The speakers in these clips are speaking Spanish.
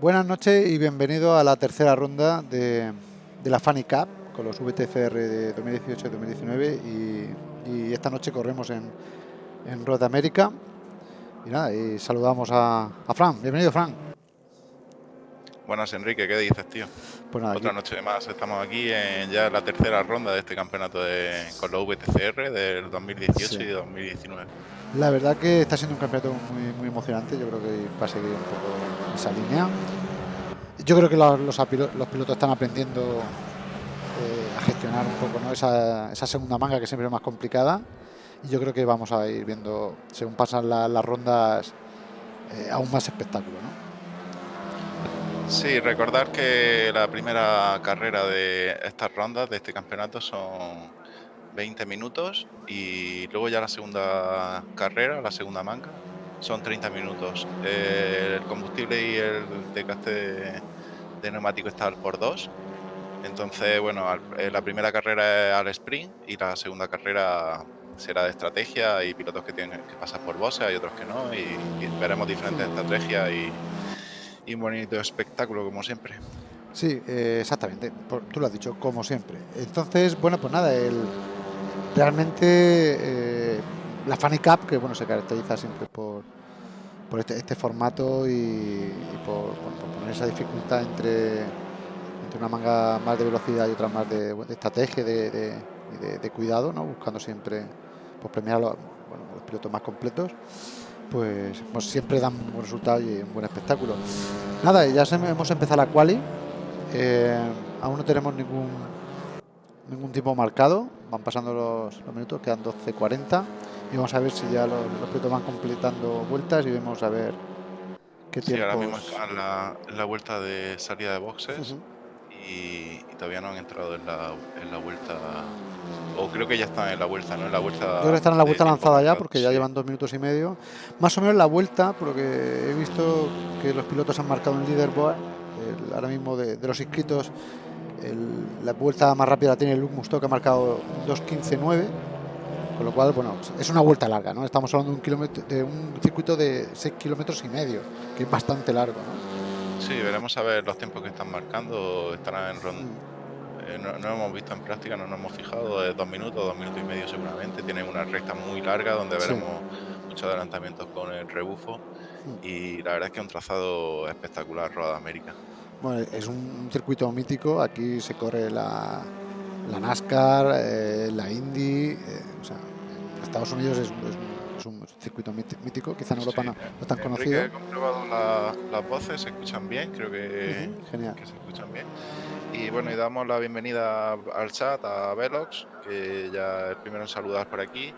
Buenas noches y bienvenido a la tercera ronda de, de la Funny Cup con los VTCR de 2018 y 2019 y, y esta noche corremos en, en Road América y nada, y saludamos a, a Fran. Bienvenido, Fran. Buenas, Enrique, ¿qué dices, tío? Pues nada, Otra aquí- noche más, estamos aquí en ya la tercera ronda de este campeonato de, con los VTCR del 2018 Sí. y 2019. La verdad que está siendo un campeonato muy, muy emocionante. Yo creo que va a seguir un poco esa línea. Yo creo que los, los pilotos están aprendiendo eh, a gestionar un poco ¿no? esa, esa segunda manga que siempre es más complicada. Y yo creo que vamos a ir viendo, según pasan la- las rondas, eh, aún más espectáculo. ¿no? Sí, recordar que la primera carrera de estas rondas de este campeonato son 20 minutos y luego ya la segunda carrera, la segunda manga, son 30 minutos. Eh, el combustible y el desgaste de, de neumático está al por dos. Entonces, bueno, eh, la primera carrera es al sprint y la segunda carrera será de estrategia. Hay pilotos que tienen que pasar por bosses, hay otros que no, y, y veremos diferentes estrategias y, un bonito espectáculo como siempre. Sí, eh, exactamente. tú lo has dicho, como siempre. Entonces, bueno, pues nada, el, realmente la Funny Cup, que bueno, se caracteriza siempre por, por este, este formato y, por, poner esa dificultad entre, entre una manga más de velocidad y otra más de, estrategia de, de- y de, de cuidado, ¿no? buscando siempre pues, premiar a los, pilotos más completos. Pues, pues siempre dan un buen resultado y un buen espectáculo. Nada, ya hemos empezado la quali. Eh, aún no tenemos ningún ningún tiempo marcado. Van pasando los minutos, quedan 12.40. Y vamos a ver si ya los, los pilotos van completando vueltas y vemos a ver qué Sí, ahora mismo tiempos. están en la, en la vuelta de salida de boxes Ujú. y, y todavía no han entrado en la, en la vuelta. O creo que ya están en la vuelta, ¿no? En la vuelta. Yo creo que están en la vuelta lanzada ya porque ya sí. llevan dos minutos y medio. Más o menos la vuelta, porque he visto que los pilotos han marcado en leaderboard. el- ahora mismo de, de los inscritos, el- la vuelta más rápida la tiene Luke Musto, que ha marcado 2.15.9. Con lo cual, bueno, es una vuelta larga, ¿no? Estamos hablando de un, kilómetro, de un circuito de 6 kilómetros y medio, que es bastante largo, ¿no? Sí, veremos a ver los tiempos que están marcando. Estarán en ronda. Mm. Eh, no, no hemos visto en práctica, no nos hemos fijado, de dos minutos, dos minutos y medio seguramente. Tienen una recta muy larga donde Sí. veremos muchos adelantamientos con el rebufo. Mm. Y la verdad es que es un trazado espectacular, Roda América. Bueno, es un circuito mítico. Aquí se corre la, la NASCAR, eh, la Indy. eh, o sea, Estados Unidos es, un- es es un circuito míti- mítico. Quizá en Europa Sí, no, no tan Enrique, conocido. He comprobado la- las voces, se escuchan bien, creo que, Ujú, Genial. que se escuchan bien. Y bueno, y damos la bienvenida al chat a Velox, que ya es el primero en saludar por aquí.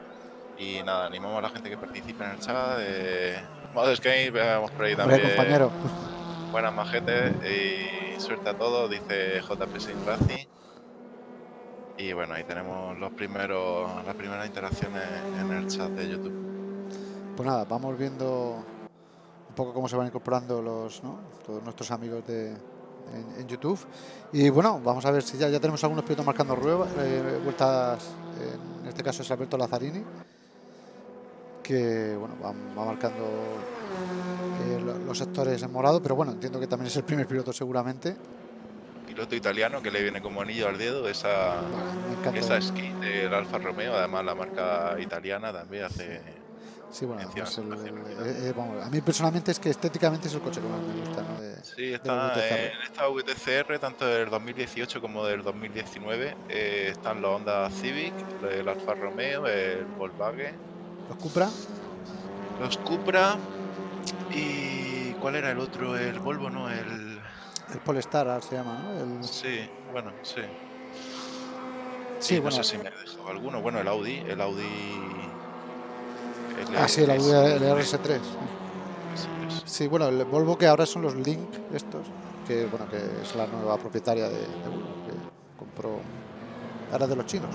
Y nada, animamos a la gente que participe en el chat. Eh, Modo Skate, veamos por ahí Hombre, también. compañero. Buenas majetes y suerte a todos, dice JP Sin Racing. Y bueno, ahí tenemos los primeros, las primeras interacciones en el chat de YouTube. Pues nada, vamos viendo un poco cómo se van incorporando los, todos nuestros amigos de, en, YouTube. Y bueno, vamos a ver si ya, ya tenemos algunos pilotos marcando rueba- eh, vueltas. En este caso es Alberto Lazzarini, que bueno, va, marcando eh, lo- los sectores en morado, pero bueno, entiendo que también es el primer piloto seguramente. Piloto italiano que le viene como anillo al dedo esa, Bueno, esa skin del Alfa Romeo, además la marca italiana también hace... Sí, bueno, mención pues el- especial. eh, eh, vamos, a mí personalmente es que estéticamente es el coche que más me gusta, ¿no? De- Sí, de está VTCR. en esta VTCR, tanto del 2018 como del 2019, eh, están los Honda Civic, el Alfa Romeo, el Volkswagen, Los Cupra, los Cupra y... ¿Cuál era el otro? El Volvo, no, el... el Polestar se llama, ¿no? El- Sí, bueno, sí. sí, bueno, No sé si me he dejado alguno. Bueno, el Audi, el Audi... Ah, sí, el Audi LS3. el RS3. Sí, bueno, el Volvo que ahora son los Link estos, que bueno, que es la nueva propietaria de, de Volvo, que compró ahora de los chinos.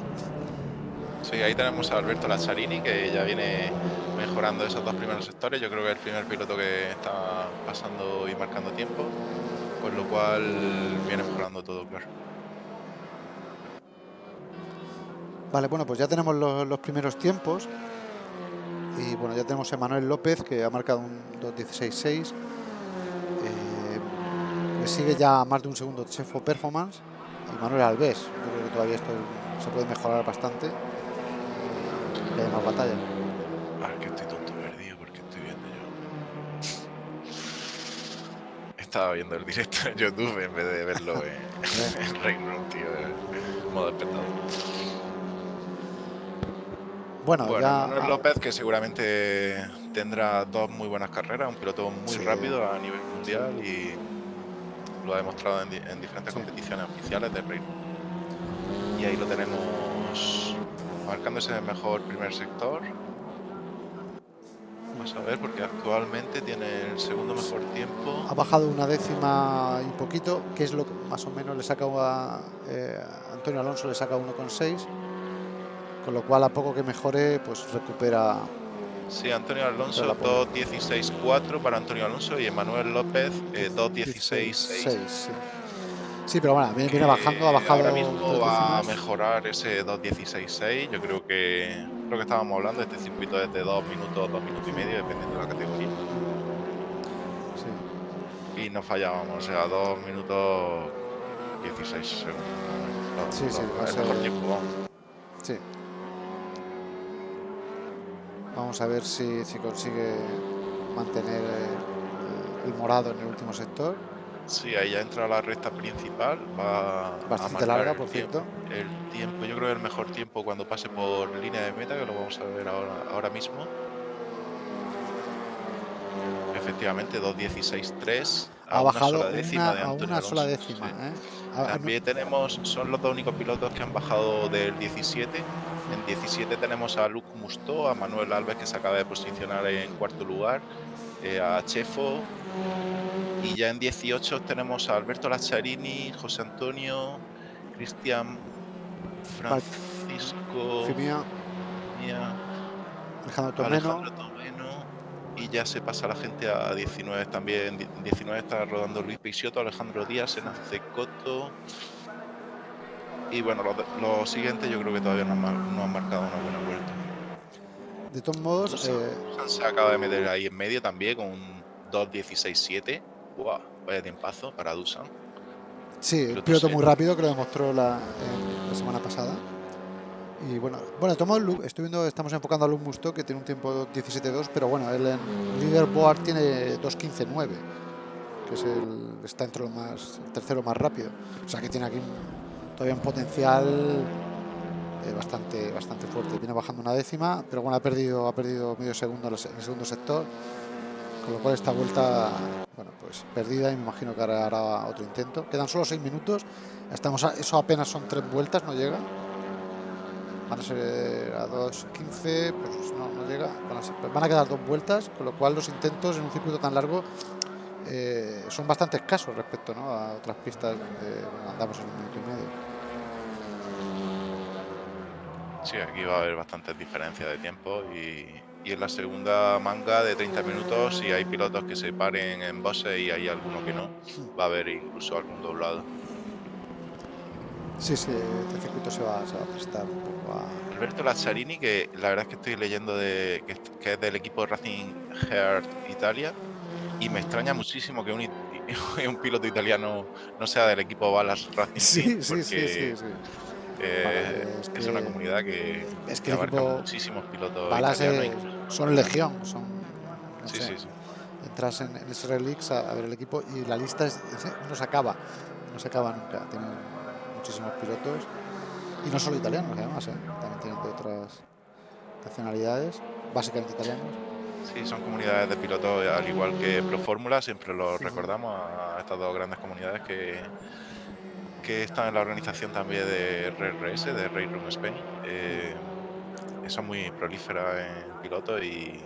Sí, ahí tenemos a Alberto Lazzarini, que ya viene mejorando esos dos primeros sectores. Yo creo que es el primer piloto que está pasando y marcando tiempo, con lo cual viene mejorando todo, claro. Vale, bueno, pues ya tenemos los, primeros tiempos. Y bueno, ya tenemos a Manuel López que ha marcado un 2.16.6. Eh, le sigue ya más de un segundo Chefo Performance y Manuel Alves. Yo creo que todavía esto se puede mejorar bastante. Que hay más batalla. Estaba viendo el directo en YouTube en vez de verlo en, en Reino tío, en modo espectador. Bueno, Bueno, ya. Manuel López, que seguramente tendrá dos muy buenas carreras, un piloto muy Sí. rápido a nivel mundial y lo ha demostrado en, di- en diferentes Sí. competiciones oficiales del Reino. Y ahí lo tenemos marcándose el mejor primer sector. Vamos a ver, porque actualmente tiene el segundo mejor tiempo. ha bajado una décima y poquito, que es lo que más o menos le saca a eh, Antonio Alonso, le saca 1,6, con lo cual a poco que mejore, pues recupera. Sí, Antonio Alonso la pongo. 2.16.4 para Antonio Alonso y Emanuel López eh, 2.16.6. sí. Sí, pero bueno, viene, viene bajando, ha bajado. Ahora mismo va a mejorar ese 2.16.6. Yo creo que lo que estábamos hablando, este circuito es de 2 minutos, 2 minutos y medio, dependiendo de la categoría. Sí. Y no fallábamos, o sea, 2 minutos 16 segundos. Dos- Sí, sí, va a ser- mejor tiempo, vamos. Sí. Vamos a ver si, si consigue mantener el, el morado en el último sector. Sí, ahí ya entra la recta principal. Va a Bastante marcar larga, por cierto. El tiempo, yo creo que el mejor tiempo cuando pase por línea de meta, que lo vamos a ver ahora, ahora mismo. Efectivamente, 2.16.3 Ha a bajado una sola décima una- de a Antonio una sola décima. sí. ¿eh? Ah, También tenemos, son los dos únicos pilotos que han bajado del 17. En 17 tenemos a Luc Mustó, a Manuel Alves que se acaba de posicionar en cuarto lugar, eh, a Chefo. Y ya en 18 tenemos a Alberto Lazzarini, José Antonio, Cristian Francisco, Fimia, Alejandro Tomeno. Alejandro Tomeno. Y ya se pasa la gente a 19 también. En 19 está rodando Luis Peixoto, Alejandro Díaz, Enace Coto. Y bueno, los, los siguientes yo creo que todavía no han, mar- no han marcado una buena vuelta. De todos modos, eh, se acaba de meter ahí en medio también con un 2.16.7. ¡Guau! Vaya tiempazo para Dusan. sí, un piloto muy rápido que lo demostró la, en la semana pasada. Y bueno, bueno, Lu- estoy viendo, estamos enfocando a Luke Musto, que tiene un tiempo 17.2, pero bueno, él en leaderboard tiene 2.15.9, que es el, está entre los más, el tercero más rápido. O sea que tiene aquí todavía un potencial eh, bastante, bastante fuerte. Viene bajando una décima, pero bueno, ha perdido, ha perdido medio segundo en el se- en el segundo sector. Con lo cual esta vuelta, bueno, pues perdida imagino que hará otro intento. Quedan solo seis minutos. Estamos eso apenas son tres vueltas, no llega. Van a ser a 2.15, pues no, no llega. Van a, quedar dos vueltas, con lo cual los intentos en un circuito tan largo eh, son bastante escasos respecto ¿no? a otras pistas donde andamos en un minuto y medio. Sí, aquí va a haber bastantes diferencias de tiempo y, y en la segunda manga de 30 minutos, si hay pilotos que se paren en bosses y hay alguno que no, va a haber incluso algún doblado. Sí, sí, este circuito se va, se va a prestar un poco a... Alberto Lazzarini, que la verdad es que estoy leyendo de, que, es- que es del equipo Racing Heart Italia y me extraña muchísimo que un, un piloto italiano no sea del equipo Balas Racing Sí, sí, sí, sí, sí. Eh, es es, una que- comunidad que, es que que abarca muchísimos pilotos eh, son legión, son... no Sí, sé, sí, sí. entras en, en SR Leaks a, a ver el equipo y la lista es- es- no se acaba, no se acaba nunca. Tienen muchísimos pilotos y no solo italianos, además, ¿eh? también tienen de otras nacionalidades, básicamente italianos. Sí, son comunidades de pilotos, al igual que Pro Fórmula, siempre lo Sí, recordamos a estas dos grandes comunidades que, que están en la organización también de RRS, de Race Room Spain. Eh, son muy prolíferas en pilotos y,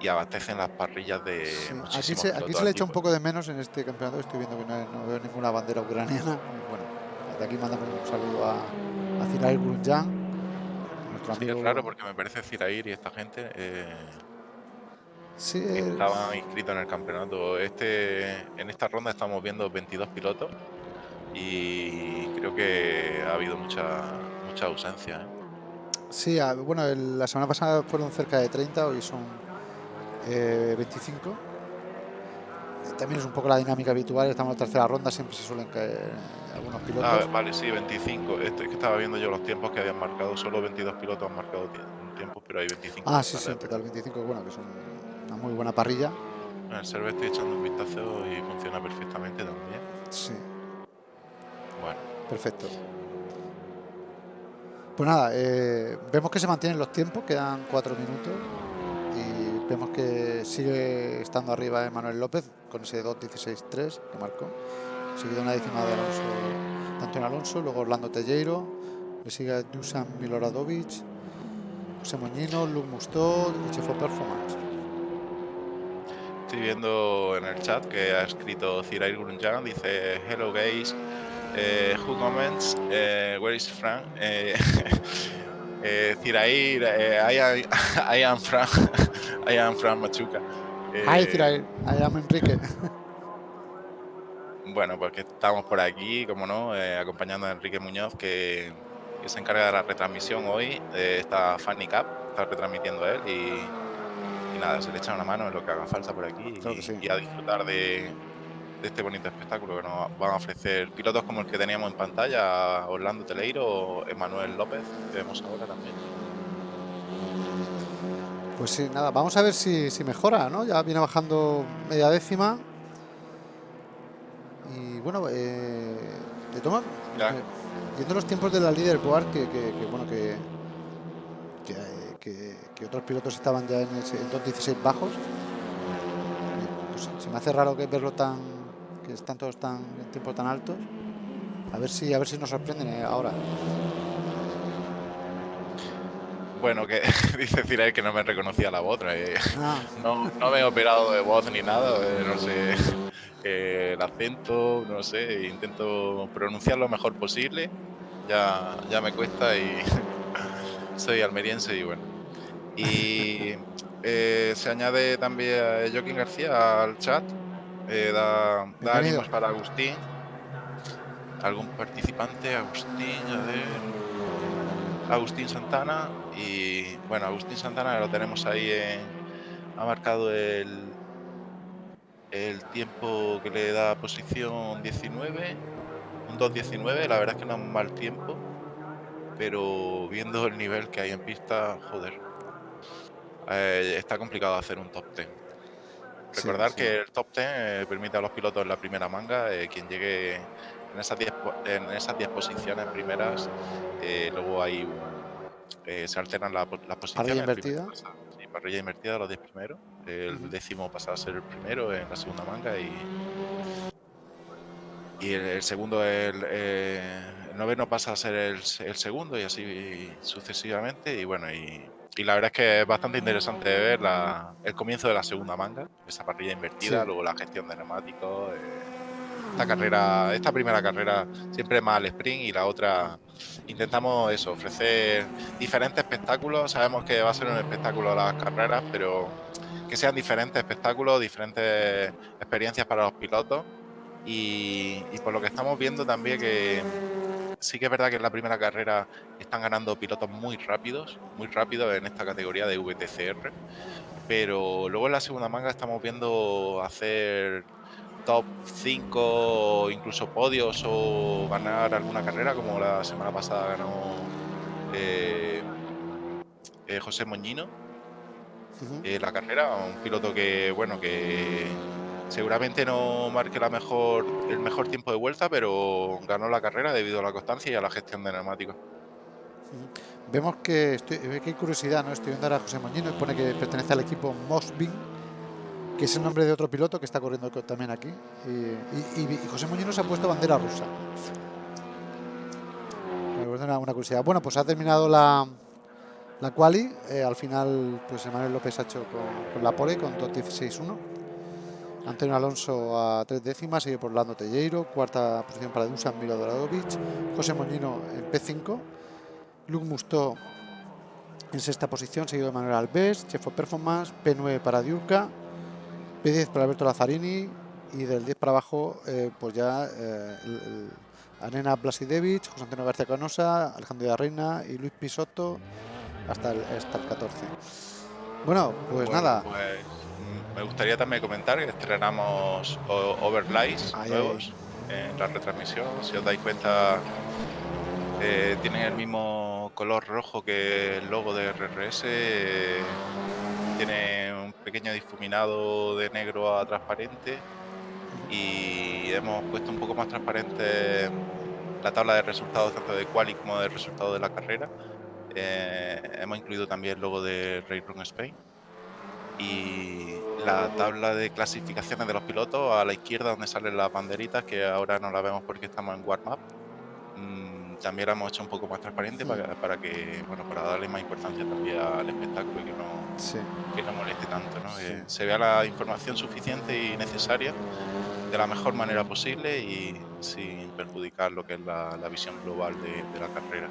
y abastecen las parrillas de Sí, Aquí se, aquí se le echa un antiguos. poco de menos en este campeonato. Estoy viendo que no, no veo ninguna bandera ucraniana. Bueno, de aquí mandamos un saludo a, a Ziral Grunjan, Sí, es raro porque me parece Zirair y esta gente eh, Sí, es- estaban inscritos en el campeonato. Este, en esta ronda estamos viendo 22 pilotos y creo que ha habido mucha, mucha ausencia. ¿eh? sí, bueno, la semana pasada fueron cerca de 30, hoy son eh, 25. también es un poco la dinámica habitual, estamos en la tercera ronda, siempre se suelen caer algunos pilotos. Ah, vale, sí, 25. Esto es que estaba viendo yo los tiempos que habían marcado, solo 22 pilotos han marcado tiempos, pero hay 25. Ah, sí, sí, total, 25, bueno, que son una muy buena parrilla. En el server estoy echando un vistazo y funciona perfectamente también. Sí. Bueno. Perfecto. Pues nada, eh, vemos que se mantienen los tiempos, quedan cuatro minutos y vemos que sigue estando arriba Emanuel López con ese 2.16.3 que marcó. Seguido una décima de Alonso, de Antonio Alonso, luego Orlando Telleiro, le sigue Dusan Miloradovic, José Moñino, Luke Mustó y Chefo Performance. Estoy viendo en el chat que ha escrito Cirail Grunjan, dice Hello guys, eh, who comments, eh, where is Frank? Eh, eh Cirail, eh, I, am, I am Frank, I am Frank Machuca. Hi Cirail, I am Enrique. Bueno, pues que estamos por aquí, como no, acompañando a Enrique Muñoz, que, que, se encarga de la retransmisión hoy de esta Fanny Cup, está retransmitiendo él y, y, nada, se le echa una mano en lo que haga falta por aquí y, y a disfrutar de, de este bonito espectáculo que nos van a ofrecer pilotos como el que teníamos en pantalla, Orlando Teleiro o Emanuel López, que vemos ahora también. Pues sí, nada, vamos a ver si, si mejora, ¿no? Ya viene bajando media décima. Y bueno, eh, de toma, eh, viendo los tiempos de la líder que, que, que, bueno, que, que, que, otros pilotos estaban ya en, ese, en 2.16 bajos, pues se me hace raro que verlo tan están todos tan, en tiempos tan altos. A ver si, a ver si nos sorprenden eh, ahora. Bueno, que dice Cirael que no me reconocía la voz. Eh. Ah. No, no, me he operado de voz ni nada, eh, no sé. el acento, no sé, intento pronunciar lo mejor posible. Ya, ya me cuesta y soy almeriense y bueno. Y se añade también a Joaquín García al chat eh, da, da ánimos para Agustín. ¿Algún participante? Agustín, a ver. Agustín Santana. Y bueno, Agustín Santana lo tenemos ahí en. Ha marcado el. El tiempo que le da posición 19. Un 2.19. La verdad es que no es un mal tiempo. Pero viendo el nivel que hay en pista, joder. Eh, está complicado hacer un top 10. Recordar que el top 10 eh, permite a los pilotos en la primera manga, eh, quien llegue en esas 10 en esas posiciones primeras, eh, luego hay se alternan las posiciones. Parrilla invertida. sí, parrilla invertida los 10 primeros. El décimo pasa a ser el primero en la segunda manga y, y el, segundo, el, el, noveno pasa a ser el, el segundo y así sucesivamente. Y bueno, y y la verdad es que es bastante interesante ver la, el comienzo de la segunda manga, esa parrilla invertida, luego la gestión de neumáticos. Eh, esta carrera, esta primera carrera siempre más al sprint y la otra intentamos eso, ofrecer diferentes espectáculos. Sabemos que va a ser un espectáculo las carreras, pero que sean diferentes espectáculos, diferentes experiencias para los pilotos. Y, y por lo que estamos viendo también que sí que es verdad que en la primera carrera están ganando pilotos muy rápidos, muy rápidos en esta categoría de VTCR, pero luego en la segunda manga estamos viendo hacer top 5, incluso podios o ganar alguna carrera, como la semana pasada ganó eh, eh, José Moñino. Eh, la carrera, un piloto que, bueno, que Seguramente no marque la mejor, el mejor tiempo de vuelta, pero ganó la carrera debido a la constancia y a la gestión de neumáticos. Vemos que, estoy, que hay curiosidad, ¿no? Estoy viendo ahora a José Moñino pone que pertenece al equipo Mosbin, que es el nombre de otro piloto que está corriendo también aquí. Y, José Moñino se ha puesto bandera rusa. Una, una curiosidad. Bueno, pues ha terminado la, la quali. Eh, al final, pues Emanuel López ha hecho con, la pole con 2.16.1. Antonio Alonso a tres décimas, sigue por Lando Telleiro, cuarta posición para Dusan Milodoradovic, José Moñino en P5, Luke Mustó en sexta posición, seguido de Manuel Alves, Chefo Performance, P9 para Diurca, P10 para Alberto Lazzarini y del 10 para abajo, eh, pues ya eh, el, Arena Blasidevich, José Antonio García Canosa, Alejandro de la Reina y Luis Pisotto hasta el, hasta el 14. Bueno, pues nada. Pues me gustaría también comentar que estrenamos overlays nuevos en la retransmisión. Si os dais cuenta, eh, tienen el mismo color rojo que el logo de RRS. tiene un pequeño difuminado de negro a transparente y hemos puesto un poco más transparente la tabla de resultados tanto de quali como de resultados de la carrera. Eh, hemos incluido también el logo de Run Spain y la tabla de clasificaciones de los pilotos a la izquierda donde salen las banderitas que ahora no la vemos porque estamos en warm up mm, también la hemos hecho un poco más transparente para, para, que bueno para darle más importancia también al espectáculo y que no, que no moleste tanto ¿no? Eh, se vea la información suficiente y necesaria de la mejor manera posible y sin perjudicar lo que es la, visión global de, la carrera.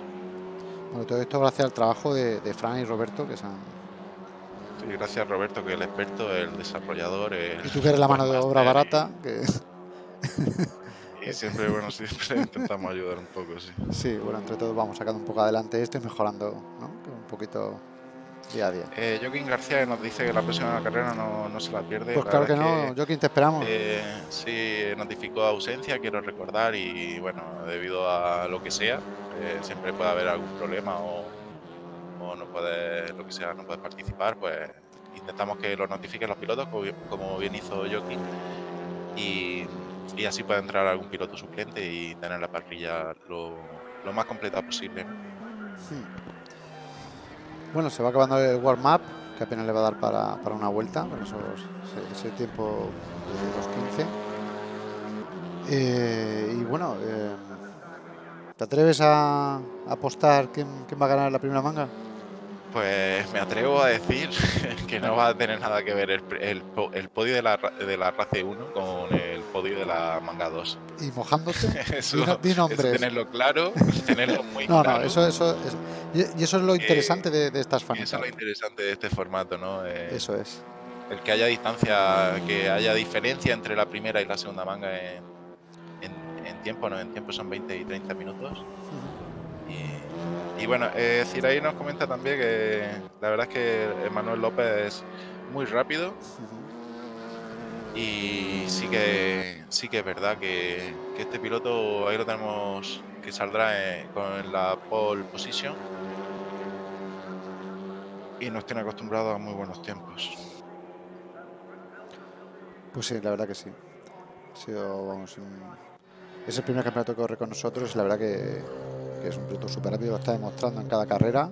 Bueno, todo esto gracias al trabajo de, de Fran y Roberto que se han... Sí, gracias Roberto, que es el experto, el desarrollador. y tú que eres la mano de obra barata. Que... y siempre, bueno, siempre intentamos ayudar un poco, sí. Sí, bueno, entre todos vamos sacando un poco adelante esto y mejorando ¿no? un poquito día a día. Eh, Joaquín García nos dice que la próxima carrera no, no se la pierde. Pues claro que no, Joaquín, te esperamos. Eh, sí, notificó ausencia, quiero recordar, y bueno, debido a lo que sea, eh, siempre puede haber algún problema o, o, no puede, lo que sea, no puede participar, pues intentamos que lo notifiquen los pilotos, como bien hizo Joaquín, y, y, así puede entrar algún piloto suplente y tener la parrilla lo, lo más completa posible. Bueno, se va acabando el warm-up, que apenas le va a dar para, para una vuelta, con ese, tiempo de los 15. Eh, y bueno, eh, ¿te atreves a apostar quién, quién va a ganar la primera manga? Pues me atrevo a decir que no va a tener nada que ver el, el, podio de la, de la RACE 1 con el podio de la manga 2. ¿Y mojándote? eso, di, nombres. tenerlo claro, tenerlo muy no, claro. No, eso, eso, y eso es lo interesante de, de, estas fans. Eso es lo interesante de este formato, ¿no? Eh, eso es. El que haya distancia, que haya diferencia entre la primera y la segunda manga en, en, en tiempo, ¿no? En tiempo son 20 y 30 minutos. Y bueno, eh, Ciray nos comenta también que la verdad es que Emanuel López es muy rápido. Y sí que sí que es verdad que, este piloto ahí lo tenemos que saldrá con la pole position y nos tiene acostumbrados a muy buenos tiempos. Pues sí, la verdad que sí. Ha sido, vamos, es el primer campeonato que corre con nosotros y la verdad que que es un piloto súper rápido, lo está demostrando en cada carrera.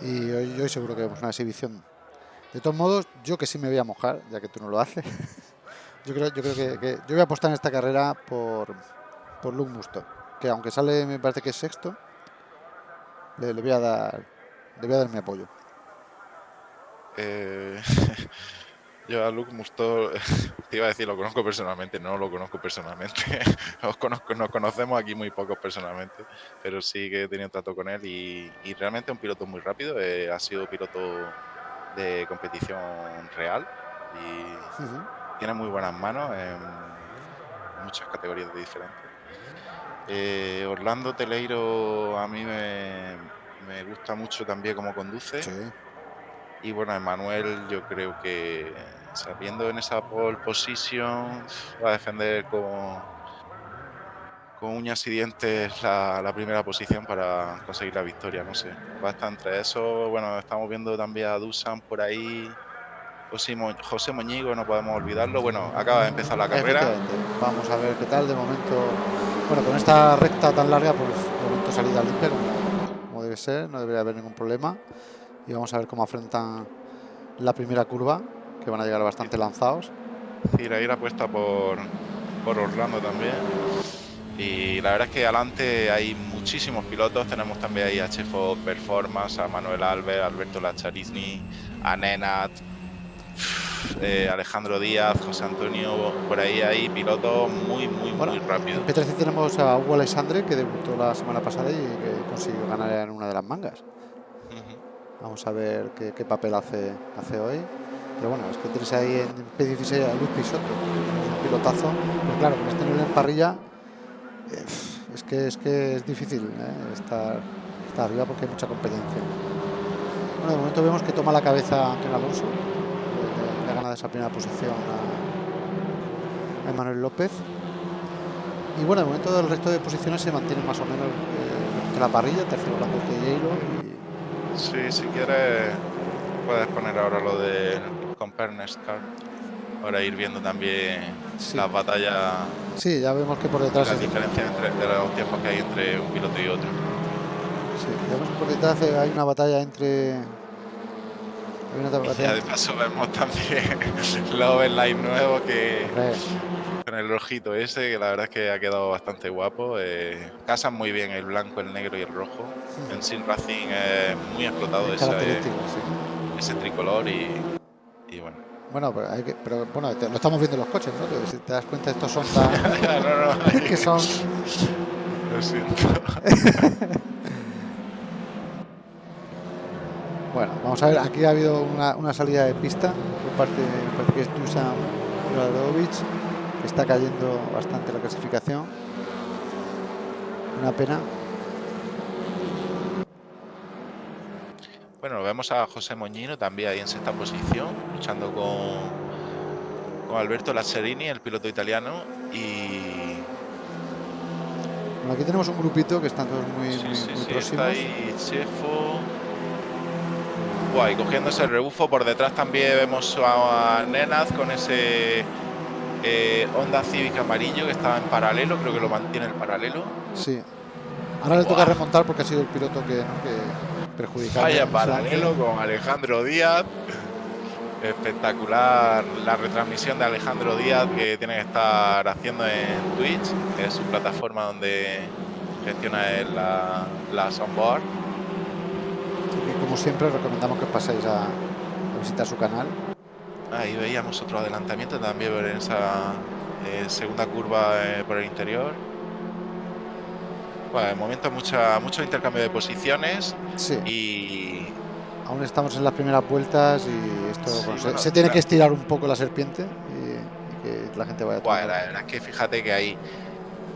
Y hoy, seguro que vemos una exhibición. De todos modos, yo que sí me voy a mojar, ya que tú no lo haces. yo creo, yo creo que, yo voy a apostar en esta carrera por, por Luke Musto, que aunque sale, me parece que es sexto, le, le voy a dar le voy a dar mi apoyo. Eh, Yo a Luke Musto, te iba a decir, lo conozco personalmente, no lo conozco personalmente. Conozco, nos conocemos aquí muy pocos personalmente, pero sí que he tenido trato con él y, realmente es un piloto muy rápido. Eh, ha sido piloto de competición real y tiene muy buenas manos en muchas categorías diferentes. Eh, Orlando Teleiro a mí me, me, gusta mucho también cómo conduce. Y bueno, Emanuel yo creo que saliendo en esa pole position va a defender con, con uñas y dientes la, primera posición para conseguir la victoria, no sé. Va a estar entre eso, bueno, estamos viendo también a Dusan por ahí, José Moñigo, no podemos olvidarlo. Bueno, acaba de empezar la carrera. Vamos a ver qué tal de momento. Bueno, con esta recta tan larga, pues de momento salida limpia como, como debe ser, no debería haber ningún problema y vamos a ver cómo afrontan la primera curva, que van a llegar bastante lanzados. Cirair apuesta por, por Orlando también. Y la verdad es que adelante hay muchísimos pilotos. Tenemos también ahí a Chefo Performance, a Manuel Alves, Alberto Lacharisni, a Nenat, eh, Alejandro Díaz, José Antonio. Por ahí hay pilotos muy, muy, muy rápidos. En P13 tenemos a Hugo Alexandre, que debutó la semana pasada y que consiguió ganar en una de las mangas. Vamos a ver qué, papel hace, hace hoy. Pero bueno, es que tienes ahí en P16 a Luis Pisotto, un pilotazo. Pero claro, con este nivel en parrilla, eh, es, que, es que es difícil eh, estar, estar arriba porque hay mucha competencia. Bueno, de momento vemos que toma la cabeza Antonio Alonso. Le, le ha esa primera posición a, a Manuel López. Y bueno, de momento el resto de posiciones se mantienen más o menos eh, que la parrilla, tercero la de Hilo y Sí, si quieres puedes poner ahora lo del Car. Para ir viendo también Sí. las batallas, Sí, ya vemos que por detrás, las diferencias entre de los tiempos que hay entre un piloto y otro. sí, vemos que por detrás eh, hay una batalla entre. Hay una Y ya batalla. de paso vemos también los overlay nuevos que con el rojito ese, que la verdad es que ha quedado bastante guapo. eh, casan muy bien el blanco, el negro y el rojo. En Sin Racing es muy explotado es ese, característico, sí. ese tricolor y, y bueno. Bueno, pero, hay que, pero bueno, te- lo estamos viendo en los coches, ¿no? Que si te das cuenta, estos son tan. no, no, que son. lo siento. Bueno, vamos a ver, aquí ha habido una, una salida de pista por parte, parece que es Dusan que está cayendo bastante la clasificación. Una pena. Bueno, vemos a José Moñino también ahí en sexta posición, luchando con, con Alberto Lazzarini, el piloto italiano. Y Bueno, aquí tenemos un grupito que están todos muy, sí, muy, sí, muy sí, próximos. está ahí Chefo. Guay, cogiéndose el rebufo. Por detrás también vemos a, Nenaz con ese eh, Honda Civic amarillo que estaba en paralelo, creo que lo mantiene el paralelo. Sí. Ahora le toca remontar porque ha sido el piloto que, ¿no? que perjudicado. Vaya paralelo con Alejandro Díaz. Espectacular la retransmisión de Alejandro Díaz que tiene que estar haciendo en Twitch, que es su plataforma donde gestiona él la, la soundboard. Como siempre, recomendamos que paséis a, a visitar su canal. Ahí veíamos otro adelantamiento también en esa eh, segunda curva eh, por el interior. Bueno, de momento mucha, mucho intercambio de posiciones Sí, y aún estamos en las primeras vueltas y esto Sí, bueno, se- bueno, se, tiene que estirar un poco la serpiente y, y que la gente vaya tomando- la verdad es que fíjate que hay.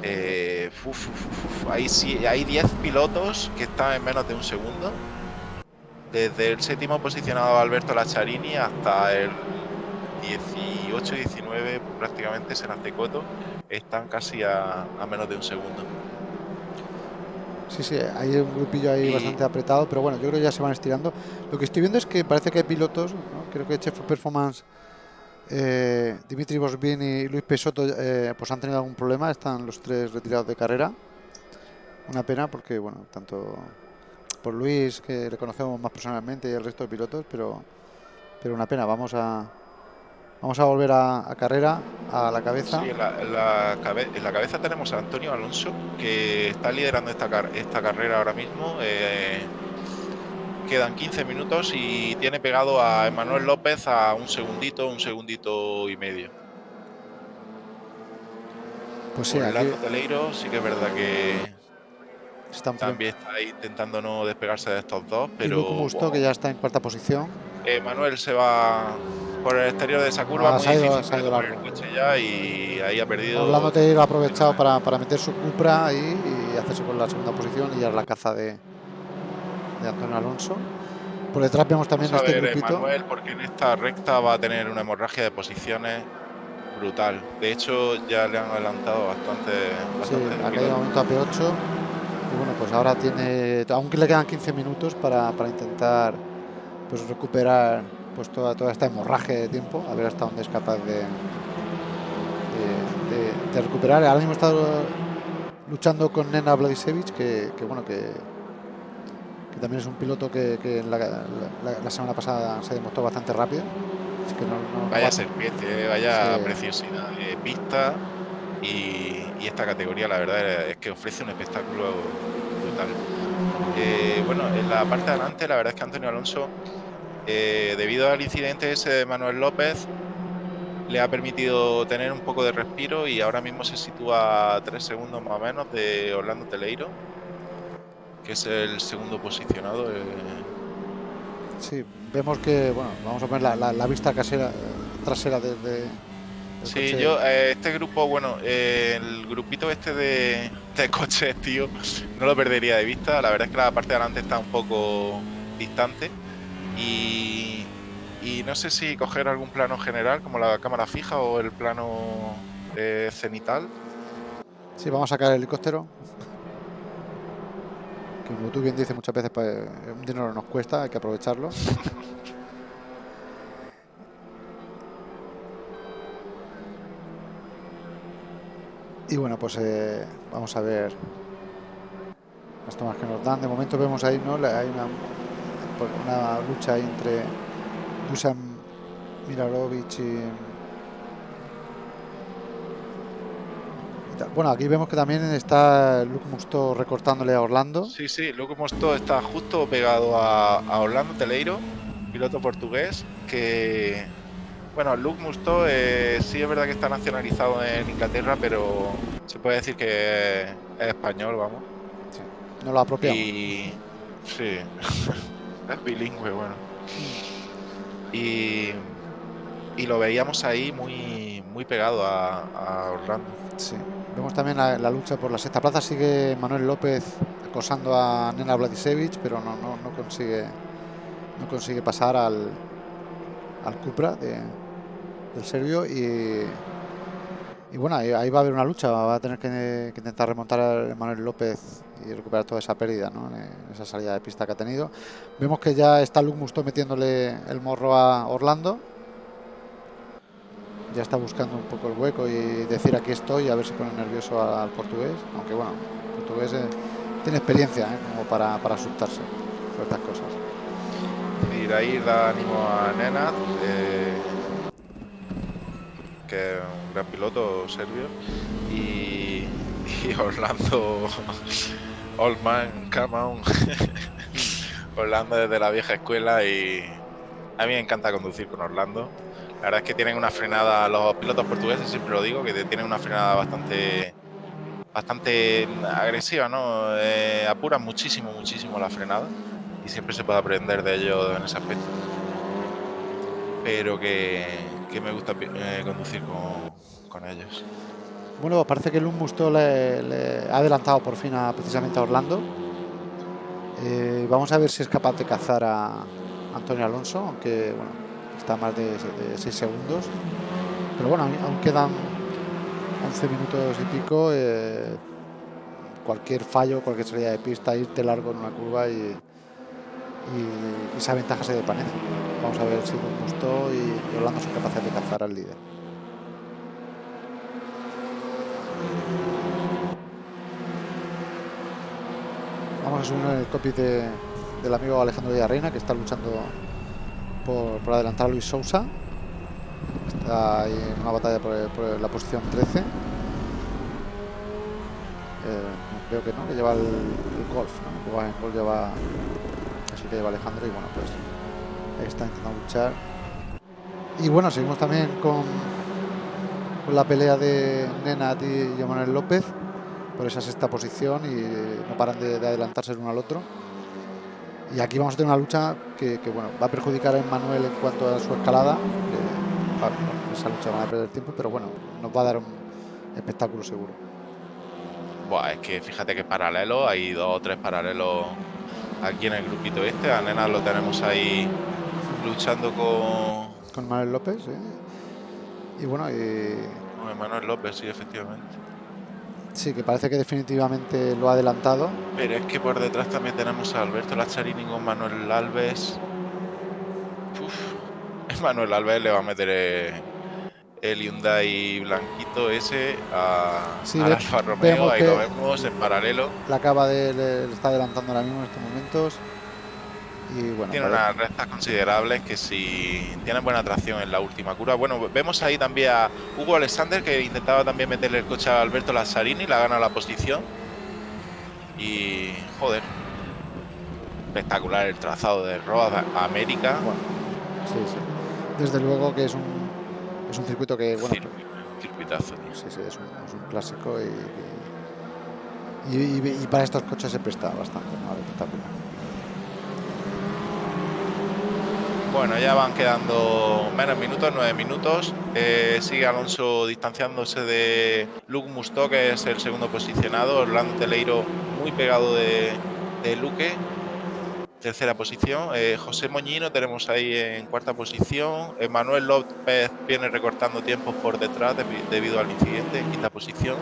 eh, uf, uf, uf, uf, hay, sí- hay 10 pilotos que están en menos de un segundo. Desde el séptimo posicionado Alberto Lacharini hasta el 18-19, prácticamente Senacecoto, están casi a, a menos de un segundo. Sí, sí, hay un grupillo ahí Y- bastante apretado, pero bueno, yo creo que ya se van estirando. Lo que estoy viendo es que parece que hay pilotos, ¿no? creo que Chef Performance, eh, Dimitri Bosbin y Luis Pesoto eh, pues han tenido algún problema, están los tres retirados de carrera. Una pena porque, bueno, tanto por Luis, que le conocemos más personalmente, y el resto de pilotos, pero, pero una pena. Vamos a, vamos a volver a, a carrera, a la cabeza. Sí, en la, en la cabe- en la cabeza tenemos a Antonio Alonso, que está liderando esta, car- esta carrera ahora mismo. eh, quedan 15 minutos y tiene pegado a Emanuel López a un segundito, un segundito y medio. Pues sí, aquí Teleiro sí que es verdad que están también está ahí intentando no despegarse de estos dos, y pero Musto, wow, que ya está en cuarta posición. Emanuel se va por el exterior de esa curva, Ah, muy ha ido- difícil ha ido largo. el coche ya y ahí ha perdido. Orlando Teiro ha aprovechado para, para meter su Cupra ahí y hacerse con la segunda posición y ya la caza de, de Antonio Alonso. Por detrás vemos también Vamos a este ver, grupito. Emanuel, porque en esta recta va a tener una hemorragia de posiciones brutal. De hecho, ya le han adelantado bastante. Sí, bastante ha caído de pilotos. momento a P8. Y bueno, pues ahora tiene. Aunque le quedan 15 minutos para, para intentar pues recuperar pues toda, toda esta hemorragia de tiempo, a ver hasta dónde es capaz de, de, de- de recuperar. Ahora mismo está luchando con Nena Vladisevic, que, que bueno, que, que también es un piloto que, que la, la- la semana pasada se demostró bastante rápido. Así que no, no- Vaya va- serpiente, eh, vaya Sí. preciosidad de pista. Y, y esta categoría, la verdad, es que ofrece un espectáculo brutal. Eh, bueno, en la parte de adelante, la verdad es que Antonio Alonso, eh, debido al incidente ese de Manuel López, le ha permitido tener un poco de respiro y ahora mismo se sitúa a tres segundos más o menos de Orlando Teleiro, que es el segundo posicionado. eh, Sí, vemos que, bueno, vamos a poner la, la- la vista casera, trasera de, de- Sí, yo, eh, este grupo, bueno, eh, el grupito este de, de coches, tío, no lo perdería de vista. La verdad es que la parte de adelante está un poco distante. Y, y no sé si coger algún plano general, como la cámara fija o el plano eh, cenital. Sí, vamos a sacar el helicóptero. Que como tú bien dices muchas veces, pues, un dinero nos cuesta, hay que aprovecharlo. y bueno, pues eh, vamos a ver las tomas que nos dan. De momento vemos ahí, ¿no? Hay una, una lucha entre Dusan Milarovic y Bueno, aquí vemos que también está Luke Musto recortándole a Orlando. Sí, sí, Luke Musto está justo pegado a, Orlando Teleiro, piloto portugués, que... Bueno, Luke Musto eh, sí es verdad que está nacionalizado en Inglaterra, pero se puede decir que es español, vamos. no lo apropiamos. Y... Sí, bilingüe, bueno. Y, y lo veíamos ahí muy, muy pegado a, Orlando. Sí. Vemos también la, lucha por la sexta plaza. Sigue Manuel López acosando a Nena Vladisevich, pero no, no, consigue no consigue pasar al, al Cupra de, del serbio. Y, y bueno, ahí, va a haber una lucha. Va a tener que, intentar remontar a Manuel López y recuperar toda esa pérdida, en esa salida de pista que ha tenido. Vemos que ya está Luke Musto metiéndole el morro a Orlando ya está buscando un poco el hueco y decir aquí estoy a ver si pone nervioso al portugués, aunque bueno, portugués eh, tiene experiencia eh, como para, para, asustarse por estas cosas. Ir ahí da ánimo a Nenad, eh, que es un gran piloto serbio, y, Orlando, Old Man, come on. Orlando desde la vieja escuela y a mí me encanta conducir con Orlando la verdad es que tienen una frenada, los pilotos portugueses, siempre lo digo, que tienen una frenada bastante bastante agresiva, ¿no? Eh, apuran muchísimo, muchísimo la frenada y siempre se puede aprender de ellos en ese aspecto. Pero que, me gusta eh, conducir con, ellos. Bueno, parece que el Musto le, ha adelantado por fin a, precisamente a Orlando. Eh, vamos a ver si es capaz de cazar a Antonio Alonso, aunque bueno, está más de, 6 segundos. Pero bueno, aún quedan 11 minutos y pico. Eh, cualquier fallo, cualquier salida de pista, irte largo en una curva y, esa ventaja se desvanece. Vamos a ver si gustó y, Orlando son capaces de cazar al líder. Vamos a subir el copy del amigo Alejandro Villarreina que está luchando por, adelantar a Luis Sousa. Está en una batalla por, la posición 13. Eh, creo que no, que lleva el, golf, ¿no? El golf lleva, así que lleva Alejandro y bueno, pues está intentando luchar. Y bueno, seguimos también con, con la pelea de Nenat y Manuel López por esa sexta posición y no paran de, de adelantarse el uno al otro. Y aquí vamos a tener una lucha que, bueno, va a perjudicar a Emmanuel en cuanto a su escalada. esa lucha va a perder tiempo, pero bueno, nos va a dar un espectáculo seguro. Buah, es que fíjate que paralelo, hay dos o tres paralelos aquí en el grupito este. A Nena lo tenemos ahí luchando con. Con Manuel López, Y bueno, y. Con Manuel López, sí, efectivamente. Sí, que parece que definitivamente lo ha adelantado. Pero es que por detrás también tenemos a Alberto Lacharini con Manuel Alves. Uf, Manuel Alves le va a meter eh, el Hyundai blanquito ese a, Alfa Romeo. Ahí lo vemos en paralelo. La acaba de le está adelantando ahora mismo en estos momentos tiene unas rectas considerables que si tienen buena tracción en la última curva. Bueno, vemos ahí también a Hugo Alexander que intentaba también meterle el coche a Alberto Lazzarini, la gana la posición. Y joder, espectacular el trazado de Road América. sí, sí. Desde luego que es un, es un circuito que, bueno, circuitazo. Sí, sí, es un, clásico y, y, para estos coches se presta bastante, ¿no? espectacular. Bueno, ya van quedando menos minutos, nueve minutos. Eh, sigue Alonso distanciándose de Luke Musto, que es el segundo posicionado. Orlando Teleiro muy pegado de, Luque. tercera posición. Eh, José Moñino tenemos ahí en cuarta posición. Manuel López viene recortando tiempos por detrás debido al incidente en quinta posición.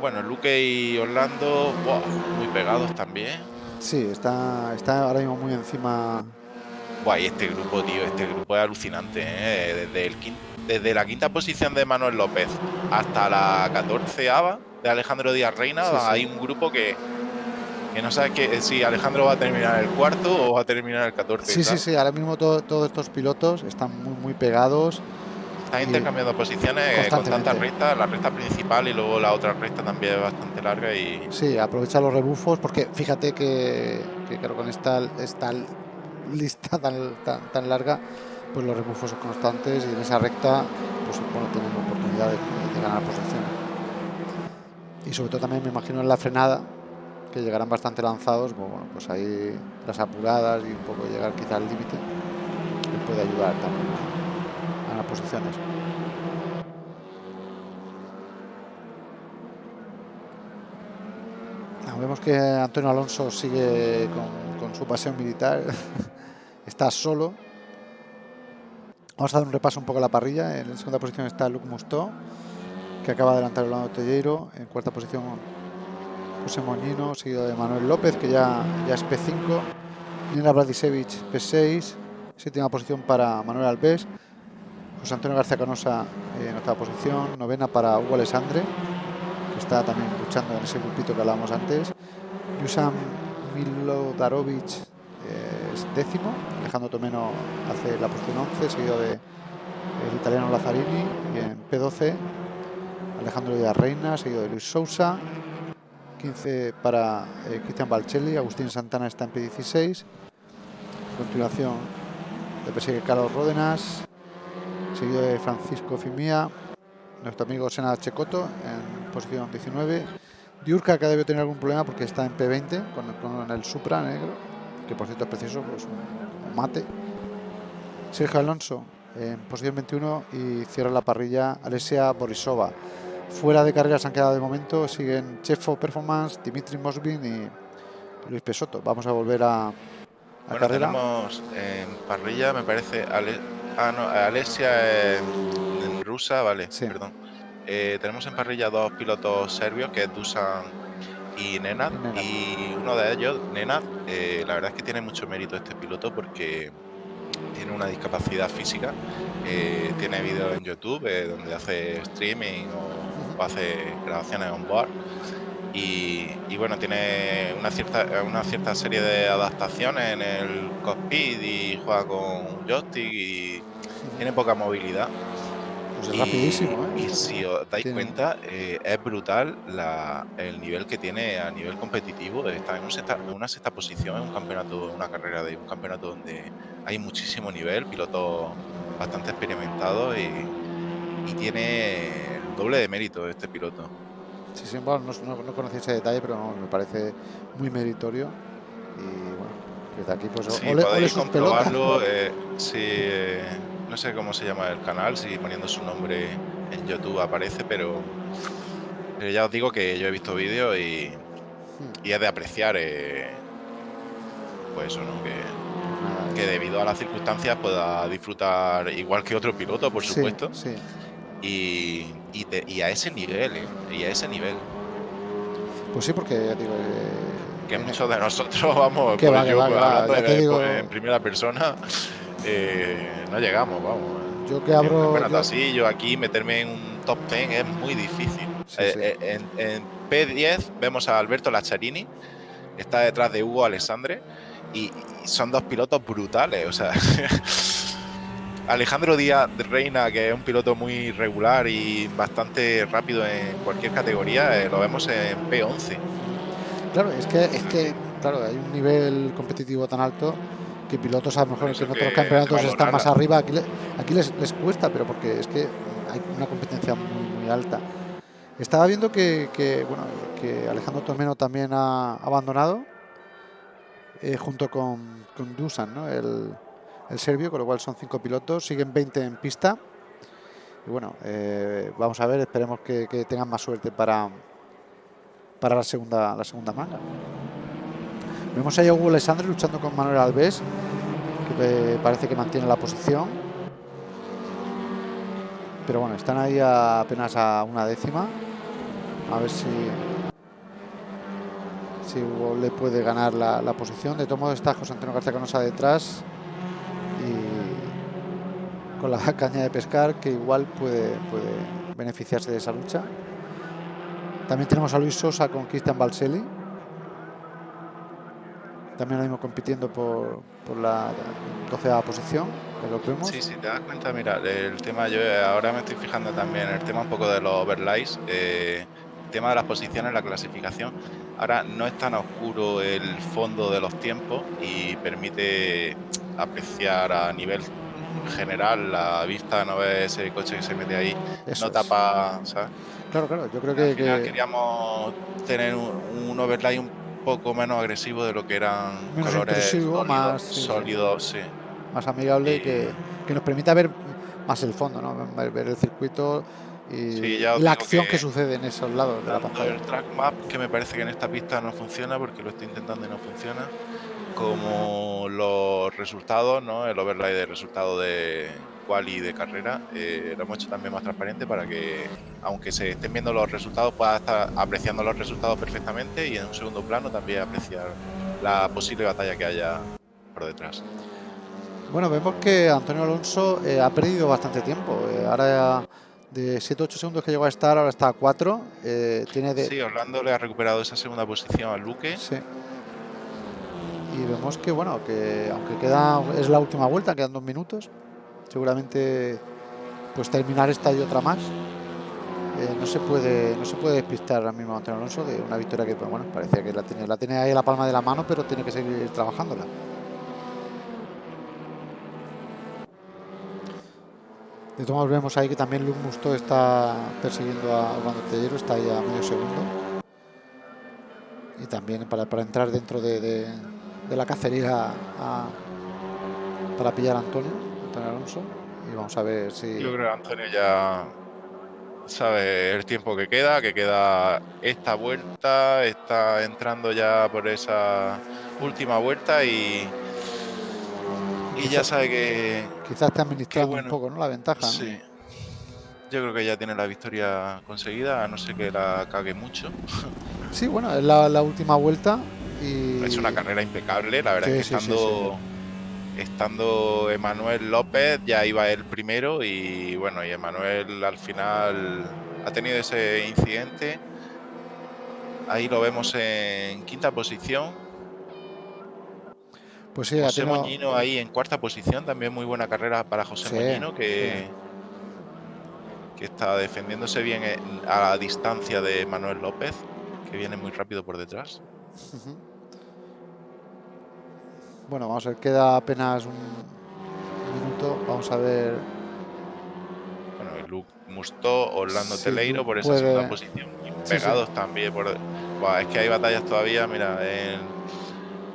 Bueno, Luque y Orlando, muy pegados también. Sí, está, está ahora mismo muy encima. Guay, este grupo, tío, este grupo es alucinante. ¿eh? Desde, el, desde la quinta posición de Manuel López hasta la catorceava de Alejandro Díaz Reina, hay un grupo que, que no sabe que, si Alejandro va a terminar el cuarto o va a terminar el 14. Sí, sí, sí, ahora mismo todos estos pilotos están muy, muy pegados. Están intercambiando posiciones con tantas rectas, la recta principal y luego la otra recta también es bastante larga y... Sí, aprovecha los rebufos porque fíjate que, claro, con esta, esta lista tan, tan, larga, pues los rebufos son constantes y en esa recta pues bueno, tenemos oportunidad de, ganar posiciones. Y sobre todo también me imagino en la frenada, que llegarán bastante lanzados, pues, bueno, pues ahí las apuradas y un poco llegar quizá al límite, puede ayudar también posiciones. vemos que Antonio Alonso sigue con, su pasión militar, está solo. Vamos a dar un repaso un poco a la parrilla. En la segunda posición está Luke Musto, que acaba de adelantar Orlando Telleiro. En cuarta posición José Moñino, seguido de Manuel López, que ya, ya es P5. Nina Bradisevich, P6. Séptima posición para Manuel Alves. José Antonio García Canosa eh, en octava posición, novena para Hugo Alessandre, que está también luchando en ese grupito que hablábamos antes. Yusam Milodarovic eh, es décimo, Alejandro Tomeno hace la posición 11, seguido de el italiano Lazzarini, y en P12 Alejandro Díaz Reina, seguido de Luis Sousa, 15 para eh, Cristian Balcelli, Agustín Santana está en P16, a continuación de persigue Carlos Ródenas, seguido de Francisco Fimía, nuestro amigo Sena Checoto en posición 19. Diurca que debe tener algún problema porque está en P20 con, el Supra negro, que por cierto es precioso, pues un, mate. Sergio Alonso en posición 21 y cierra la parrilla Alesia Borisova. Fuera de carreras han quedado de momento, siguen Chefo Performance, Dimitri Mosbin y Luis Pesoto. Vamos a volver a, a bueno, Tenemos en parrilla, me parece, Ah, no, Alesia en rusa, vale, perdón. Eh, tenemos en parrilla dos pilotos serbios, que es Dusan y Nenad. Y uno de ellos, Nenad, eh, la verdad es que tiene mucho mérito este piloto porque tiene una discapacidad física. Eh, tiene vídeos en YouTube donde hace streaming o, hace grabaciones on board. Y, y, bueno, tiene una cierta, una cierta serie de adaptaciones en el cockpit y juega con joystick y tiene poca movilidad. Pues es rapidísimo, ¿eh? Y si os dais cuenta, eh, es brutal el nivel que tiene a nivel competitivo. Está en, una sexta posición en un campeonato, una carrera de un campeonato donde hay muchísimo nivel, pilotos bastante experimentados y, tiene el doble de mérito este piloto. Sí, sí, bueno, no, no, conocía ese detalle, pero me parece muy meritorio. Y bueno, desde aquí pues sí, podéis comprobarlo. Eh, eh, no sé cómo se llama el canal, si poniendo su nombre en YouTube aparece, pero, ya os digo que yo he visto vídeos y, y es de apreciar, eh, pues eso, ¿no? Que, que, debido a las circunstancias pueda disfrutar igual que otro piloto, por supuesto. Sí, Y, y, a ese nivel, ¿eh? Y a ese nivel. Pues sí, porque ya digo. Eh, que muchos de nosotros vamos, que yo, hablando en primera persona, eh, no llegamos, vamos. Yo que abro. Yo... así, yo aquí meterme en un top 10 es muy difícil. Eh, eh, en, P10 vemos a Alberto Lacharini, está detrás de Hugo Alessandre, y, son dos pilotos brutales. O sea, Alejandro Díaz de Reina, que es un piloto muy regular y bastante rápido en cualquier categoría, lo vemos en P11. Claro, es que, es que claro, hay un nivel competitivo tan alto que pilotos a lo mejor en otros campeonatos están más arriba. Aquí, aquí les, les, cuesta, pero porque es que hay una competencia muy, muy alta. Estaba viendo que, que, bueno, que Alejandro Tomeno también ha abandonado eh, junto con, con Dusan, ¿no? el, el, serbio, con lo cual son cinco pilotos, siguen 20 en pista. Y bueno, eh, vamos a ver, esperemos que, tengan más suerte para, para la segunda, la segunda manga. Vemos a Hugo Alessandro luchando con Manuel Alves, que parece que mantiene la posición. Pero bueno, están ahí apenas a una décima. A ver si si le puede ganar la, posición. De todo modo está José Antonio García Canosa detrás y con la caña de pescar que igual puede, puede beneficiarse de esa lucha. También tenemos a Luis Sosa con Cristian Balselli. También lo mismo compitiendo por, por la 12 posición, que lo vemos. Sí, sí, te das cuenta, mira, el tema, yo ahora me estoy fijando también, el tema un poco de los overlays, eh, el tema de las posiciones, la clasificación. Ahora no es tan oscuro el fondo de los tiempos y permite apreciar a nivel general la vista, no ves ese coche que se mete ahí, no tapa, ¿sabes? Claro, claro, yo creo que, queríamos tener un, overlay un poco menos agresivo de lo que eran colores sólidos, más sólidos, sí. más amigable que, que, nos permita ver más el fondo, ¿no? ver el circuito y, la acción que, sucede en esos lados de la pantalla. El track map, que me parece que en esta pista no funciona porque lo estoy intentando y no funciona, como los resultados, ¿no? el overlay de resultados de quali de carrera, eh, lo hemos hecho también más transparente para que, aunque se estén viendo los resultados, pueda estar apreciando los resultados perfectamente y en un segundo plano también apreciar la posible batalla que haya por detrás. Bueno, vemos que Antonio Alonso eh, ha perdido bastante tiempo. Eh, ahora de 7-8 segundos que llegó a estar, ahora está a 4. Eh, tiene de... Sí, Orlando le ha recuperado esa segunda posición a Luque. Sí. Y vemos que, bueno, que aunque queda es la última vuelta, quedan dos minutos, seguramente pues terminar esta y otra más. Eh, no se puede no se puede despistar ahora mismo Antonio Alonso de una victoria que pues, bueno parecía que la tenía la tiene ahí la palma de la mano pero tiene que seguir trabajándola De modos vemos ahí que también Luke Musto está persiguiendo a Orlando Tellero, está ahí a medio segundo. Y también para, para entrar dentro de, la cacería para pillar a Antonio, Antonio Alonso. Y vamos a ver si... Yo creo que Antonio ya sabe el tiempo que queda, que queda esta vuelta, está entrando ya por esa última vuelta y y ya sabe que. Quizás te administrando un poco, ¿no? La ventaja. Sí. Yo creo que ya tiene la victoria conseguida, a no ser que la cague mucho. Sí, bueno, es la, última vuelta. Y... Es una carrera impecable, la verdad es que estando, estando Emanuel López ya iba el primero y bueno, y Emanuel al final ha tenido ese incidente. Ahí lo vemos en quinta posición, pues sí, José Moñino ahí en cuarta posición, también muy buena carrera para José Moñino, que, que está defendiéndose bien a la distancia de Manuel López, que viene muy rápido por detrás. Bueno, vamos a ver, queda apenas un minuto, vamos a ver. Bueno, Luke Musto, Orlando Teleiro por esa segunda posición. pegados también. Por... es que hay batallas todavía, mira, en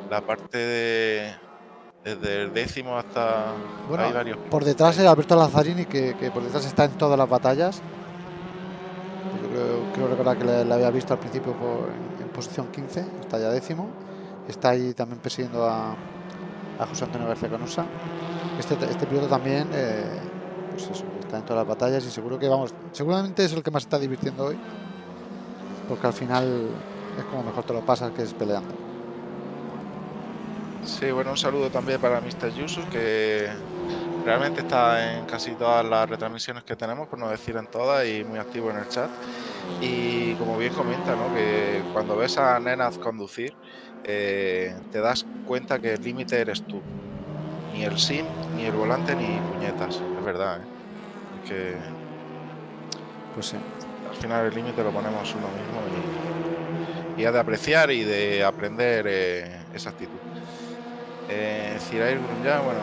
la parte de desde el décimo hasta bueno, Por detrás es Alberto Lazzarini, que, por detrás está en todas las batallas. Yo creo, creo recordar que le, había visto al principio en, posición 15, está ya décimo. Está ahí también persiguiendo a, José Antonio García Canosa. Este, este piloto también, eh, pues está en todas las batallas y seguro que vamos, seguramente es el que más está divirtiendo hoy, porque al final es como mejor te lo pasas que es peleando. Sí, bueno, un saludo también para Mr. Yusuf, que realmente está en casi todas las retransmisiones que tenemos, por no decir en todas, y muy activo en el chat. Y como bien comenta, ¿no? que cuando ves a nenas conducir, eh, te das cuenta que el límite eres tú. Ni el sim, ni el volante, ni puñetas. Es verdad, ¿eh? Es que. Pues sí. Al final el límite lo ponemos uno mismo y, y ha de apreciar y de aprender eh, esa actitud. Eh, Cirair bueno,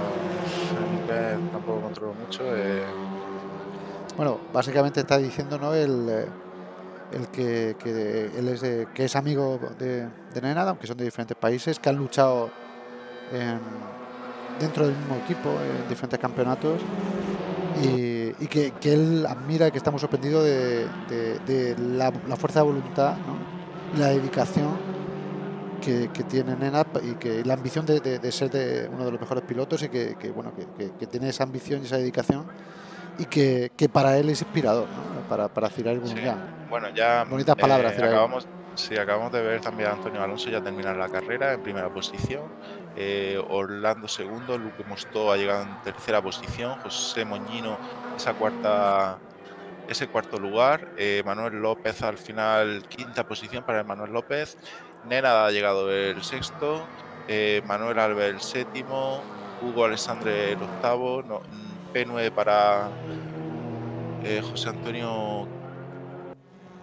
tampoco controlo mucho. Eh. Bueno, básicamente está diciendo ¿no? el, eh, el que, él es, que es amigo de, de aunque son de diferentes países, que han luchado dentro del mismo equipo en diferentes campeonatos y, que, él admira que estamos sorprendidos de, la, fuerza de voluntad y la dedicación que, tiene Nena y que la ambición de, ser de uno de los mejores pilotos y que, bueno que, tiene esa ambición y esa dedicación y que, para él es inspirador para, para Cirar el Bueno, ya bonitas palabras. Eh, acabamos, sí, acabamos de ver también a Antonio Alonso ya terminar la carrera en primera posición. Eh, Orlando segundo, Luque Mostó ha llegado en tercera posición, José Moñino esa cuarta ese cuarto lugar, eh, Manuel López al final quinta posición para Manuel López, Nena ha llegado el sexto, eh, Manuel Alves el séptimo, Hugo Alessandre el octavo, P9 para eh, José Antonio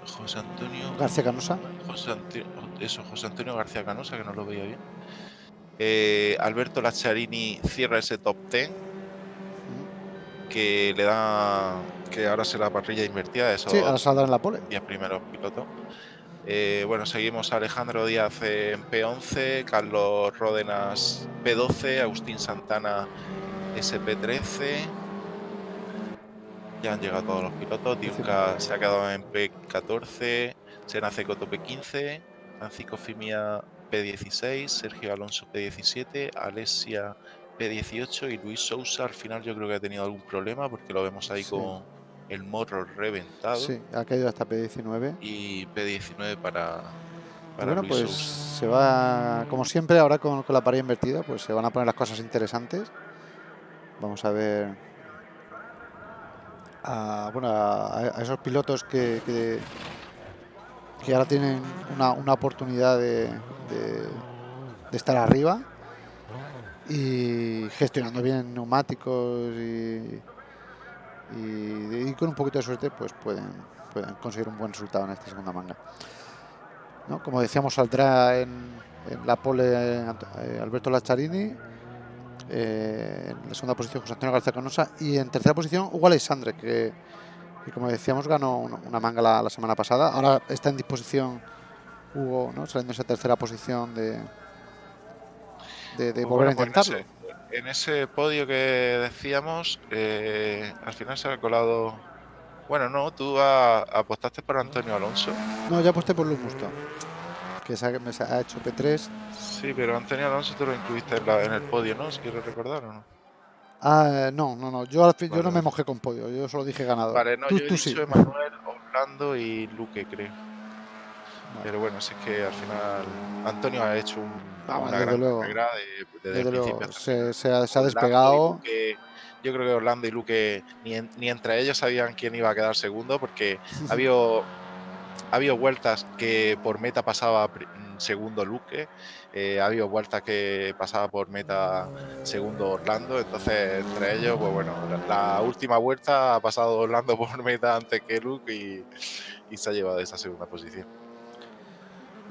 José Antonio García Canosa. José eso, José Antonio García Canosa, que no lo veía bien. Eh, Alberto Lacharini cierra ese top 10 que le da que ahora será parrilla invertida. Eso sí, ahora saldrá en la pole. 10 primeros pilotos. Eh, bueno, seguimos a Alejandro Díaz en P11, Carlos Ródenas P12, Agustín Santana SP13. Ya han llegado todos los pilotos. Diuca se ha quedado en P14, Senace Coto P15, Francisco Fimia P16, Sergio Alonso P17, Alesia P18 y Luis Sousa al final yo creo que ha tenido algún problema porque lo vemos ahí con el morro reventado. Sí, ha caído hasta P19. Y P19 para, bueno, pues se va, como siempre, ahora con, la pared invertida, pues se van a poner las cosas interesantes. Vamos a ver a, bueno, a, esos pilotos que, que, ahora tienen una, una oportunidad de, de, estar arriba y gestionando bien neumáticos y, y, con un poquito de suerte pues pueden, pueden conseguir un buen resultado en esta segunda manga. ¿No? Como decíamos, saldrá en, la pole eh, Alberto Lacharini, eh, en la segunda posición José Antonio García Canosa y en tercera posición Hugo Alexandre, que, como decíamos ganó una, manga la, semana pasada. Ahora está en disposición Hugo, ¿no? saliendo esa tercera posición de, de, pues volver a pues intentarlo en ese podio que decíamos, eh, al final se ha colado. Bueno, no, tú apostaste por Antonio Alonso. No, ya aposté por Luz Musto, que se ha, me ha hecho P3. Sí, pero Antonio Alonso tú lo incluiste en, el podio, ¿no? Si quieres recordar o no. Ah, no, no, no. Yo, yo no me mojé con podio, yo solo dije ganador. Vale, no, tú, yo he dicho Emanuel, Orlando y Luque, creo. Pero bueno, si es que al final Antonio ha hecho un, una gran luego, carrera desde, el principio. Se, se, ha, se ha despegado. yo creo que Orlando y Luque ni, ni, entre ellos sabían quién iba a quedar segundo porque ha habido, ha habido vueltas que por meta pasaba segundo Luque, eh, ha habido vueltas que pasaba por meta segundo Orlando, entonces entre ellos, pues bueno, la, última vuelta ha pasado Orlando por meta antes que Luke y, y se ha llevado esa segunda posición.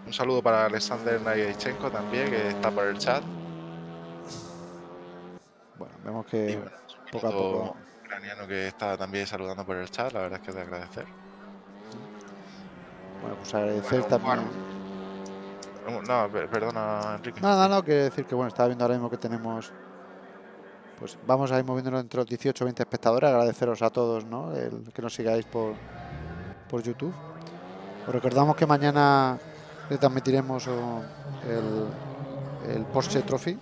Un saludo para Alexander Nayechenko también, que está por el chat. Bueno, vemos que poco a poco. ucraniano que está también saludando por el chat, la verdad es que es de agradecer. Bueno, pues agradecer también. No, perdona, Enrique. Nada, no, no, que decir que bueno, estaba viendo ahora mismo que tenemos. Pues vamos a ir moviéndonos entre los 18 o 20 espectadores. Agradeceros a todos, ¿no? El que nos sigáis por, por YouTube. Os recordamos que mañana le transmitiremos el, el Porsche Trophy.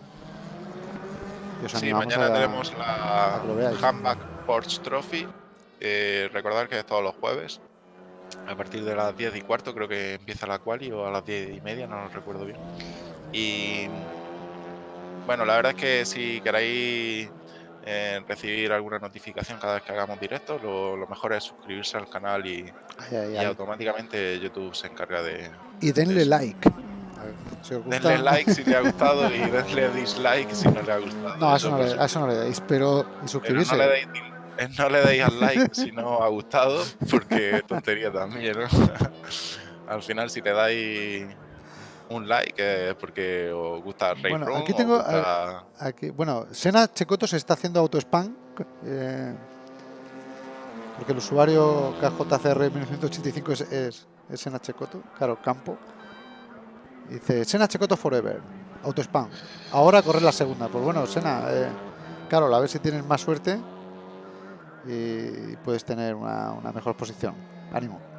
Sí, mañana tenemos la Handback Porsche Trophy. Eh, recordar que es todos los jueves. A partir de las 10 y cuarto creo que empieza la quali o a las 10 y media, no lo recuerdo bien. Y bueno, la verdad es que si queréis eh, recibir alguna notificación cada vez que hagamos directo, lo, mejor es suscribirse al canal y, automáticamente YouTube se encarga de... Y denle like. denle like si le ha gustado y denle dislike si no le ha gustado. No, eso, no, le, eso no le deis, pero suscribirse. no, le deis, no le deis al like si no ha gustado, porque tontería también, ¿no? al final si le dais un like es porque os gusta Ray Bueno, aquí tengo. Aquí, bueno, Sena Checoto se está haciendo auto-spam. Eh, porque el usuario KJCR 1985 es, es, Sena Checoto, claro, campo. Dice Sena Checoto Forever, auto-spam. Ahora corre la segunda. Pues bueno, Sena, eh, claro, a ver si tienes más suerte y puedes tener una, una mejor posición. Ánimo.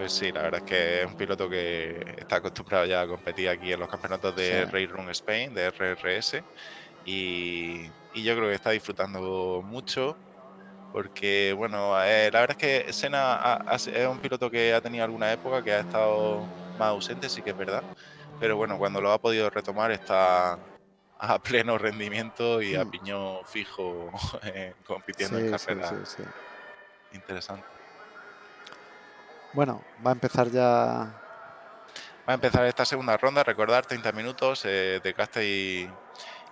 Pues sí, la verdad es que es un piloto que está acostumbrado ya a competir aquí en los campeonatos de Sí. Run Spain, de RRS, y, y yo creo que está disfrutando mucho porque, bueno, eh, la verdad es que Senna ha- ha- es un piloto que ha tenido alguna época que ha estado más ausente, sí que es verdad, pero bueno, cuando lo ha podido retomar está a pleno rendimiento y a Hmm. piñón fijo compitiendo en Sí, sí, sí. Bueno, va a empezar ya. Va a empezar esta segunda ronda, recordar 30 minutos eh, de caste y,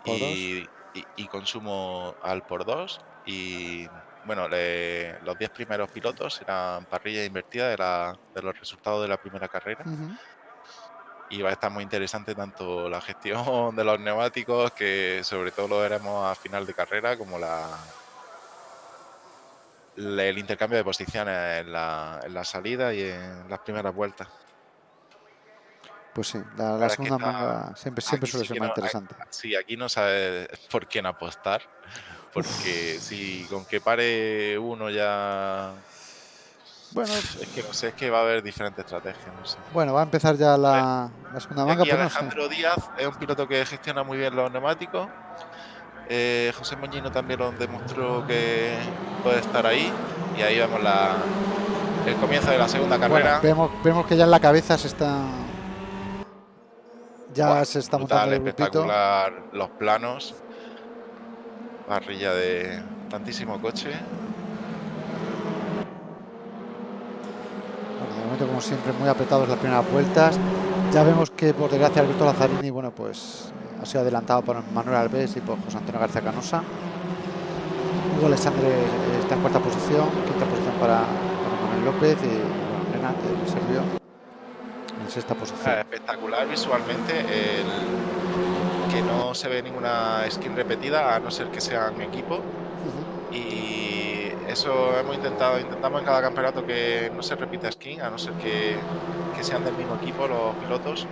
Por y, y- y consumo al por dos. Y bueno, le- los 10 primeros pilotos serán parrilla invertida de, la- de los resultados de la primera carrera. Y va a estar muy interesante tanto la gestión de los neumáticos, que sobre todo lo veremos a final de carrera, como la- el intercambio de posiciones en la, en la salida y en las primeras vueltas. Pues sí, la, la segunda está- manga siempre, siempre aquí suele sí ser más no- interesante. Sí, aquí no sabes por quién apostar. Porque si con que pare uno ya. Bueno, Es que no sé, es que va a haber diferentes estrategias. No sé. bueno, va a empezar ya la, la segunda manga, Aquí pues no sé. Alejandro Díaz es un piloto que gestiona muy bien los neumáticos. Eh, José Moñino también lo demostró que puede estar ahí. Y ahí vemos la, el comienzo de la segunda Bueno, carrera. vemos, vemos que ya en la cabeza se está. Ya se está brutal, montando el grupito. espectacular los planos. Parrilla de tantísimo coche. De momento, como siempre, muy apretados las primeras vueltas. Ya vemos que, por desgracia, Alberto Lazzarini, bueno, pues ha sido adelantado por Manuel Alves y por José Antonio García Canosa. Hugo Alexandre eh, está en cuarta posición, quinta posición para, para Manuel López y bueno, Nena, del Serbio, en sexta posición. espectacular visualmente el que no se ve ninguna skin repetida a no ser que sean equipo y eso hemos intentado intentamos en cada campeonato que no se repita skin a no ser que, que sean del mismo equipo los pilotos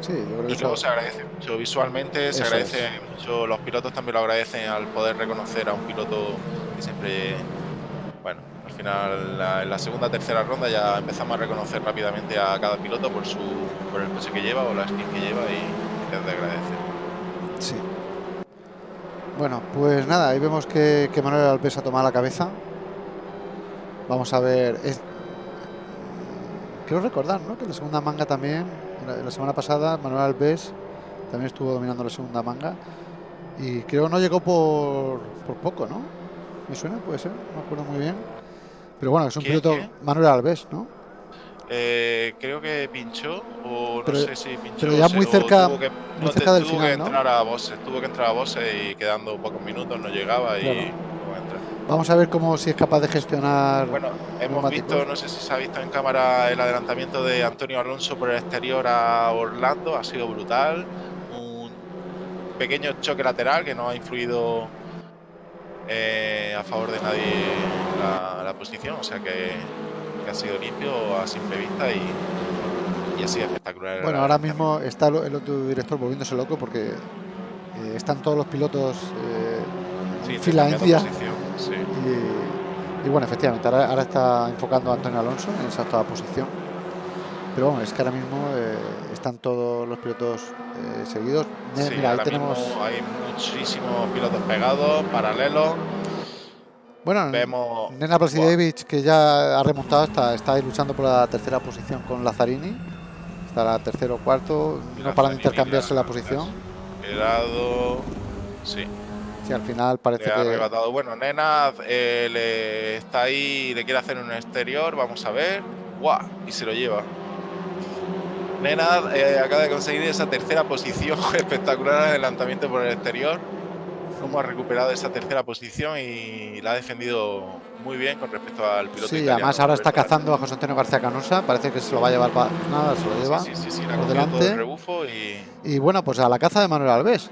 Sí, yo creo que y eso. luego se agradece mucho visualmente se Eso agradece mucho los pilotos también lo agradecen al poder reconocer a un piloto que siempre bueno al final la- en la segunda tercera ronda ya empezamos a reconocer rápidamente a cada piloto por su por el coche que lleva o la skin que lleva y es de agradecer Sí. Bueno, pues nada, ahí vemos que, que Manuel Alves ha tomado la cabeza. Vamos a ver. Es... Quiero recordar, ¿no? Que la segunda manga también, la, la semana pasada, Manuel Alves también estuvo dominando la segunda manga. Y creo que no llegó por, por poco, ¿no? ¿Me suena? Puede ser, no me acuerdo muy bien. Pero bueno, es un ¿Quién, piloto? Manuel Alves, ¿no? Eh, creo que pinchó, o no Pero- sé si pinchó. pero ya muy cerca- que, muy no, cerca del tuvo final, que ¿no? entrar a boxes, tuvo que entrar a boxes y quedando pocos minutos no llegaba y Claro. Vamos a ver cómo si es capaz de gestionar. Bueno, hemos visto, no sé si se ha visto en cámara el adelantamiento de Antonio Alonso por el exterior a Orlando, ha sido brutal. Un pequeño choque lateral que no ha influido eh, a favor de nadie la, la posición, o sea que, que ha sido limpio a simple vista y, y ha sido espectacular. Bueno, ahora mismo está el otro director volviéndose loco porque eh, están todos los pilotos eh, Sí, en fila posición, sí. Y, y bueno, efectivamente, ahora, ahora está enfocando a Antonio Alonso en esa octava posición. Pero bueno, es que ahora mismo eh, están todos los pilotos eh, seguidos. Sí, Mira, ahí tenemos. hay muchísimos pilotos pegados, paralelos. Bueno, Vemos. Nena Plasidevich, que ya ha remontado, está, está ahí luchando por la tercera posición con Lazzarini. Está la tercero o cuarto, no paran de intercambiarse la la- posición. Quedado. Sí, Sí, al final parece le ha que. arrebatado. Bueno, Nena eh, le está ahí, le quiere hacer un exterior. Vamos a ver. ¡Guau! Y se lo lleva. Nena eh, acaba de conseguir esa tercera posición espectacular en adelantamiento por el exterior. Cómo ha recuperado esa tercera posición y la ha defendido muy bien con respecto al piloto Sí, italiano, además ahora está cazando a José Antonio García Canosa. Parece que se lo va a llevar para nada, se lo lleva. Sí, sí, sí, sí, la por todo delante. el rebufo y Y bueno, pues a la caza de Manuel Alves.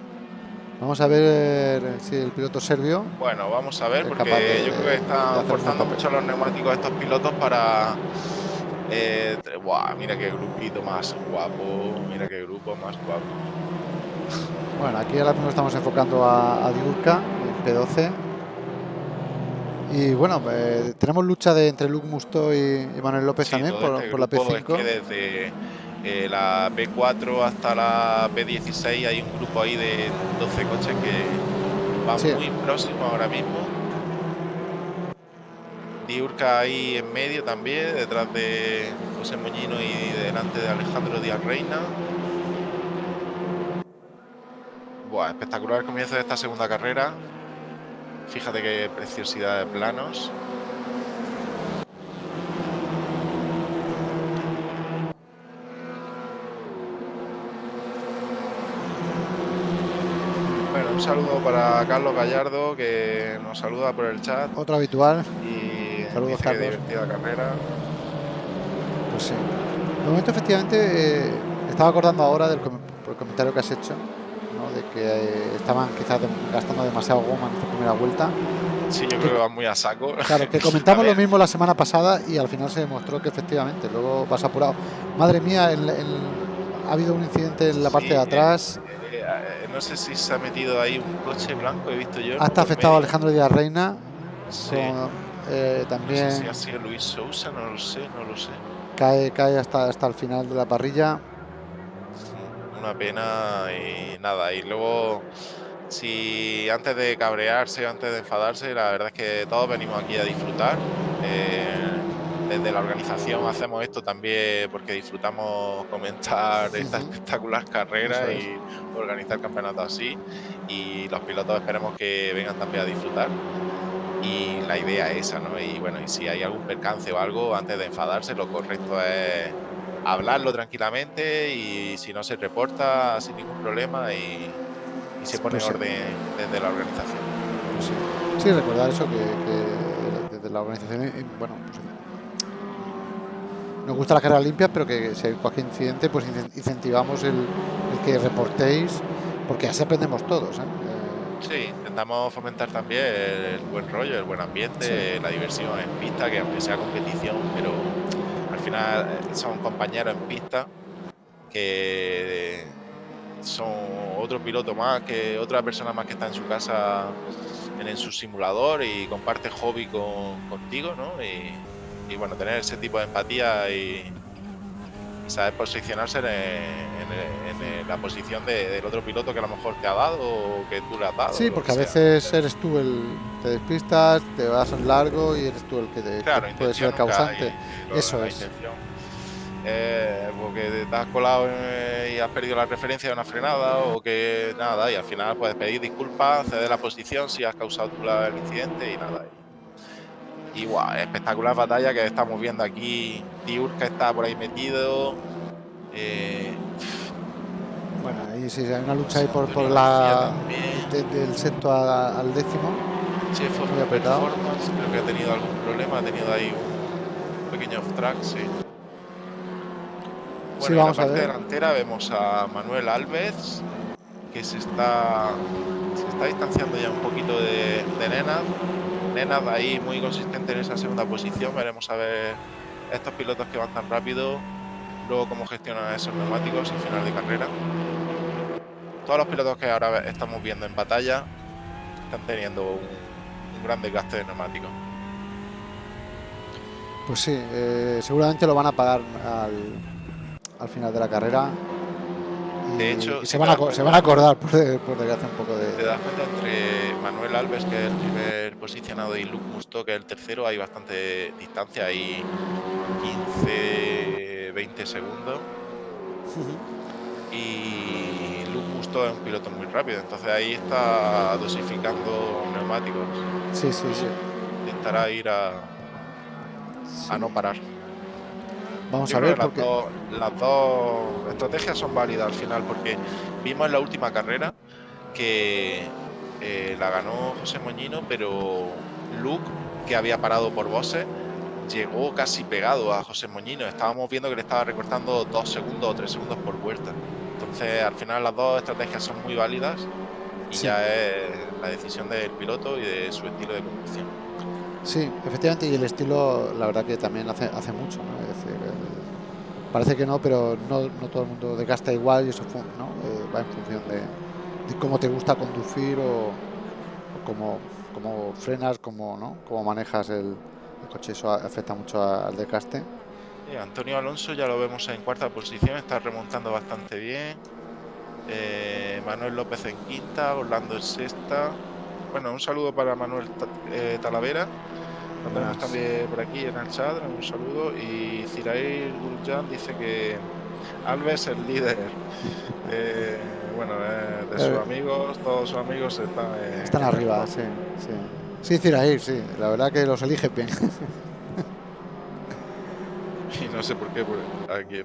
Vamos a ver si el piloto serbio. bueno, vamos a ver porque de- yo creo que de están forzando mucho los neumáticos a estos pilotos para eh, mira qué grupito más guapo, mira qué grupo más guapo. Bueno, aquí ahora mismo estamos enfocando a, a Diurka en P12. Y bueno, eh, tenemos lucha de entre Luke Musto y, Manuel López también por, este la P5. desde eh, la P4 hasta la P16 hay un grupo ahí de 12 coches que va muy próximo ahora mismo. Diurca ahí en medio también, detrás de José Moñino y delante de Alejandro Díaz Reina. Buah, espectacular el comienzo de esta segunda carrera. Fíjate qué preciosidad de planos. Bueno, un saludo para Carlos Gallardo que nos saluda por el chat. Otro habitual. Y Saludos, Carlos. divertida carrera. Pues sí. De momento, efectivamente, eh, estaba acordando ahora del comentario que has hecho de que eh, estaban quizás gastando demasiado goma en esta primera vuelta. Sí, yo creo que van muy a saco. Claro, que comentamos lo mismo la semana pasada y al final se demostró que efectivamente, luego vas apurado. Madre mía, ha habido un incidente en la parte de atrás. Eh, eh, no sé si se ha metido ahí un coche blanco, he visto yo. Hasta afectado a Alejandro Díaz Reina. también. No sé si ha sido Luis Sousa, no lo sé, no lo sé. Cae, cae hasta, hasta el final de la parrilla una pena y nada. Y luego, si antes de cabrearse, antes de enfadarse, la verdad es que todos venimos aquí a disfrutar. Eh, desde la organización hacemos esto también porque disfrutamos comentar esta espectacular carrera y organizar campeonatos así. Y los pilotos esperemos que vengan también a disfrutar y la idea es esa, ¿no? Y bueno, y si hay algún percance o algo, antes de enfadarse, lo correcto es hablarlo tranquilamente y si no se reporta sin ningún problema y, se pone pues orden desde la organización. sí. recordar eso que, desde la organización, bueno, pues, nos gusta la carrera limpia, pero que si hay cualquier incidente, pues incentivamos el, que reportéis, porque así aprendemos todos. ¿eh? Sí, intentamos fomentar también el, buen rollo, el buen ambiente, la diversión en pista, que aunque sea competición, pero final eh, son compañeros en pista que son otro piloto más, que otra persona más que está en su casa en, su simulador y comparte hobby contigo, ¿no? Y, bueno, tener ese tipo de empatía y, saber posicionarse en, la posición del otro piloto que a lo mejor te ha dado o que tú le has dado. Sí, porque a veces eres tú el te despistas, te vas en largo y eres tú el que, te, puede ser el causante. Eso es. Eh, porque te has colado y has perdido la referencia de una frenada o que nada, y al final puedes pedir disculpas, ceder la posición si has causado tú el incidente y nada. Y espectacular batalla que estamos viendo aquí. Tiurka está por ahí metido. Eh, bueno, ahí sí, hay una lucha ahí por, por la del sexto al, décimo. Sí, fue muy apretado. Creo que ha tenido algún problema, ha tenido ahí un pequeño off track, sí. Bueno, en la parte delantera vemos a Manuel Alves, que se está, se está distanciando ya un poquito de, de Nenad ahí muy consistente en esa segunda posición. Veremos a ver estos pilotos que van tan rápido, luego cómo gestionan esos neumáticos al final de carrera. Todos los pilotos que ahora estamos viendo en batalla están teniendo un, gran desgaste de neumáticos. Pues sí, eh, seguramente lo van a pagar al, al final de la carrera de hecho, se, van a, se van a acordar por, por desgracia un poco de. Te das cuenta entre Manuel Alves, que es el primer posicionado, y Luke Musto, que es el tercero, hay bastante distancia, hay 15, 20 segundos. Y Luke Musto es un piloto muy rápido, entonces ahí está dosificando neumáticos. Sí, sí, sí. Intentará ir a, a no parar. Vamos a ver. Porque... Las, dos, estrategias son válidas al final, porque vimos en la última carrera que eh, la ganó José Moñino, pero Luke, que había parado por bosses, llegó casi pegado a José Moñino. Estábamos viendo que le estaba recortando dos segundos o tres segundos por vuelta. Entonces, al final, las dos estrategias son muy válidas y ya es la decisión del piloto y de su estilo de conducción. Sí, efectivamente, y el estilo, la verdad que también hace, hace mucho, ¿no? Es decir, parece que no, pero no, no, todo el mundo desgasta igual y eso ¿no? Eh, va en función de, cómo te gusta conducir o, cómo, cómo frenas, cómo, ¿no? cómo manejas el, coche, eso afecta mucho al desgaste. Antonio Alonso ya lo vemos en cuarta posición, está remontando bastante bien. Eh, Manuel López en quinta, Orlando en sexta. Bueno, un saludo para Manuel eh, Talavera. Lo tenemos también por aquí en el chat, un saludo. Y Zirair Gurjan dice que Alves el líder. Eh, bueno, de sus amigos, todos sus amigos están, están arriba, sí, sí. Sí, Zirair, sí. La verdad que los elige bien. y no sé por qué, aquí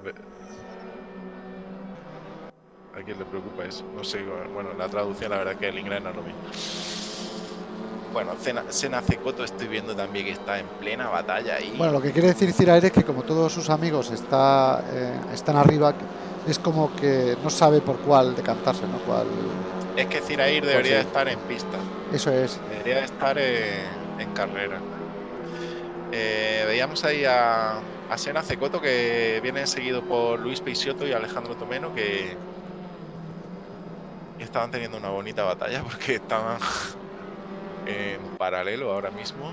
¿A quién le preocupa eso? No sé, bueno, la traducción la verdad que el inglés no es lo mismo. Bueno, Sena Cecoto estoy viendo también que está en plena batalla y... Bueno, lo que quiere decir Ciraer es que como todos sus amigos está, eh, están arriba, es como que no sabe por cuál decantarse, ¿no? Cuál... Es que Cirair debería estar en pista. Eso es. Debería estar en, carrera. Eh, veíamos ahí a, a Sena Cecoto que viene seguido por Luis Peixoto y Alejandro Tomeno que estaban teniendo una bonita batalla porque estaban en paralelo ahora mismo.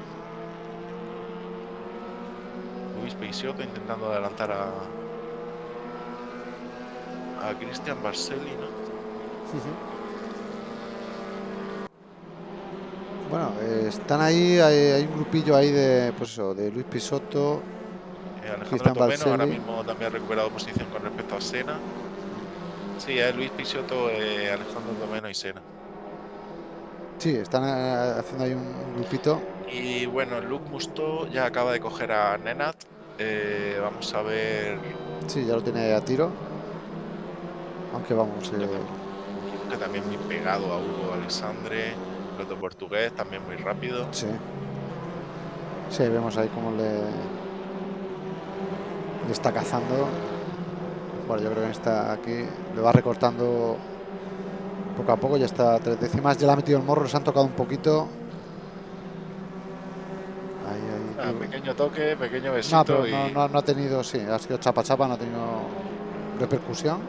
Luis Peixoto intentando adelantar a a Cristian Barcelli, ¿no? Bueno, están ahí, hay, un grupillo ahí de, pues eso, de Luis Pisotto, eh, Alejandro Tomeno, ahora mismo también ha recuperado posición con respecto a Sena. Sí, es Luis Pisotto, eh, Alejandro Domeno y Sena. Sí, están eh, haciendo ahí un grupito. Y bueno, Luke Musto ya acaba de coger a Nenat. Eh, vamos a ver. Sí, ya lo tiene a tiro. Aunque vamos. Que también muy pegado a Hugo Alexandre. Piloto portugués, también muy rápido. Sí. Sí, vemos ahí cómo le, le está cazando. Bueno, yo creo que está aquí, le va recortando poco a poco, ya está a tres décimas, ya le ha metido el morro, se han tocado un poquito. Ah, pequeño toque, pequeño besito. No, no, ha tenido, sí, ha sido chapa chapa, no ha tenido repercusión.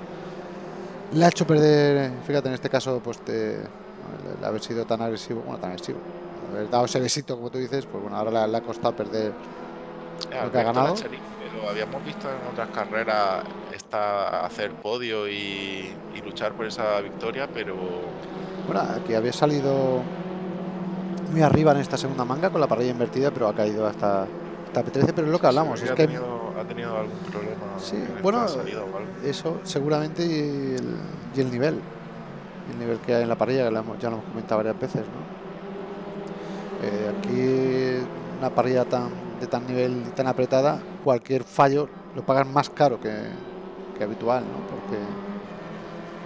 Le ha hecho perder, fíjate, en este caso, pues te, el haber sido tan agresivo, bueno, tan agresivo, haber dado ese besito, como tú dices, pues bueno, ahora le, ha costado perder lo que ha ganado. Lo habíamos visto en otras carreras está hacer podio y, luchar por esa victoria, pero... Bueno, aquí había salido muy arriba en esta segunda manga con la parrilla invertida, pero ha caído hasta, hasta P13, pero es lo que hablamos. es que tenido, ha tenido algún problema. Sí, bueno, eso seguramente y el, y el, nivel. El nivel que hay en la parrilla, que ya lo hemos comentado varias veces. ¿no? Eh, aquí una parrilla tan, de tan nivel y tan apretada, cualquier fallo lo pagan más caro que, habitual, ¿no? Porque,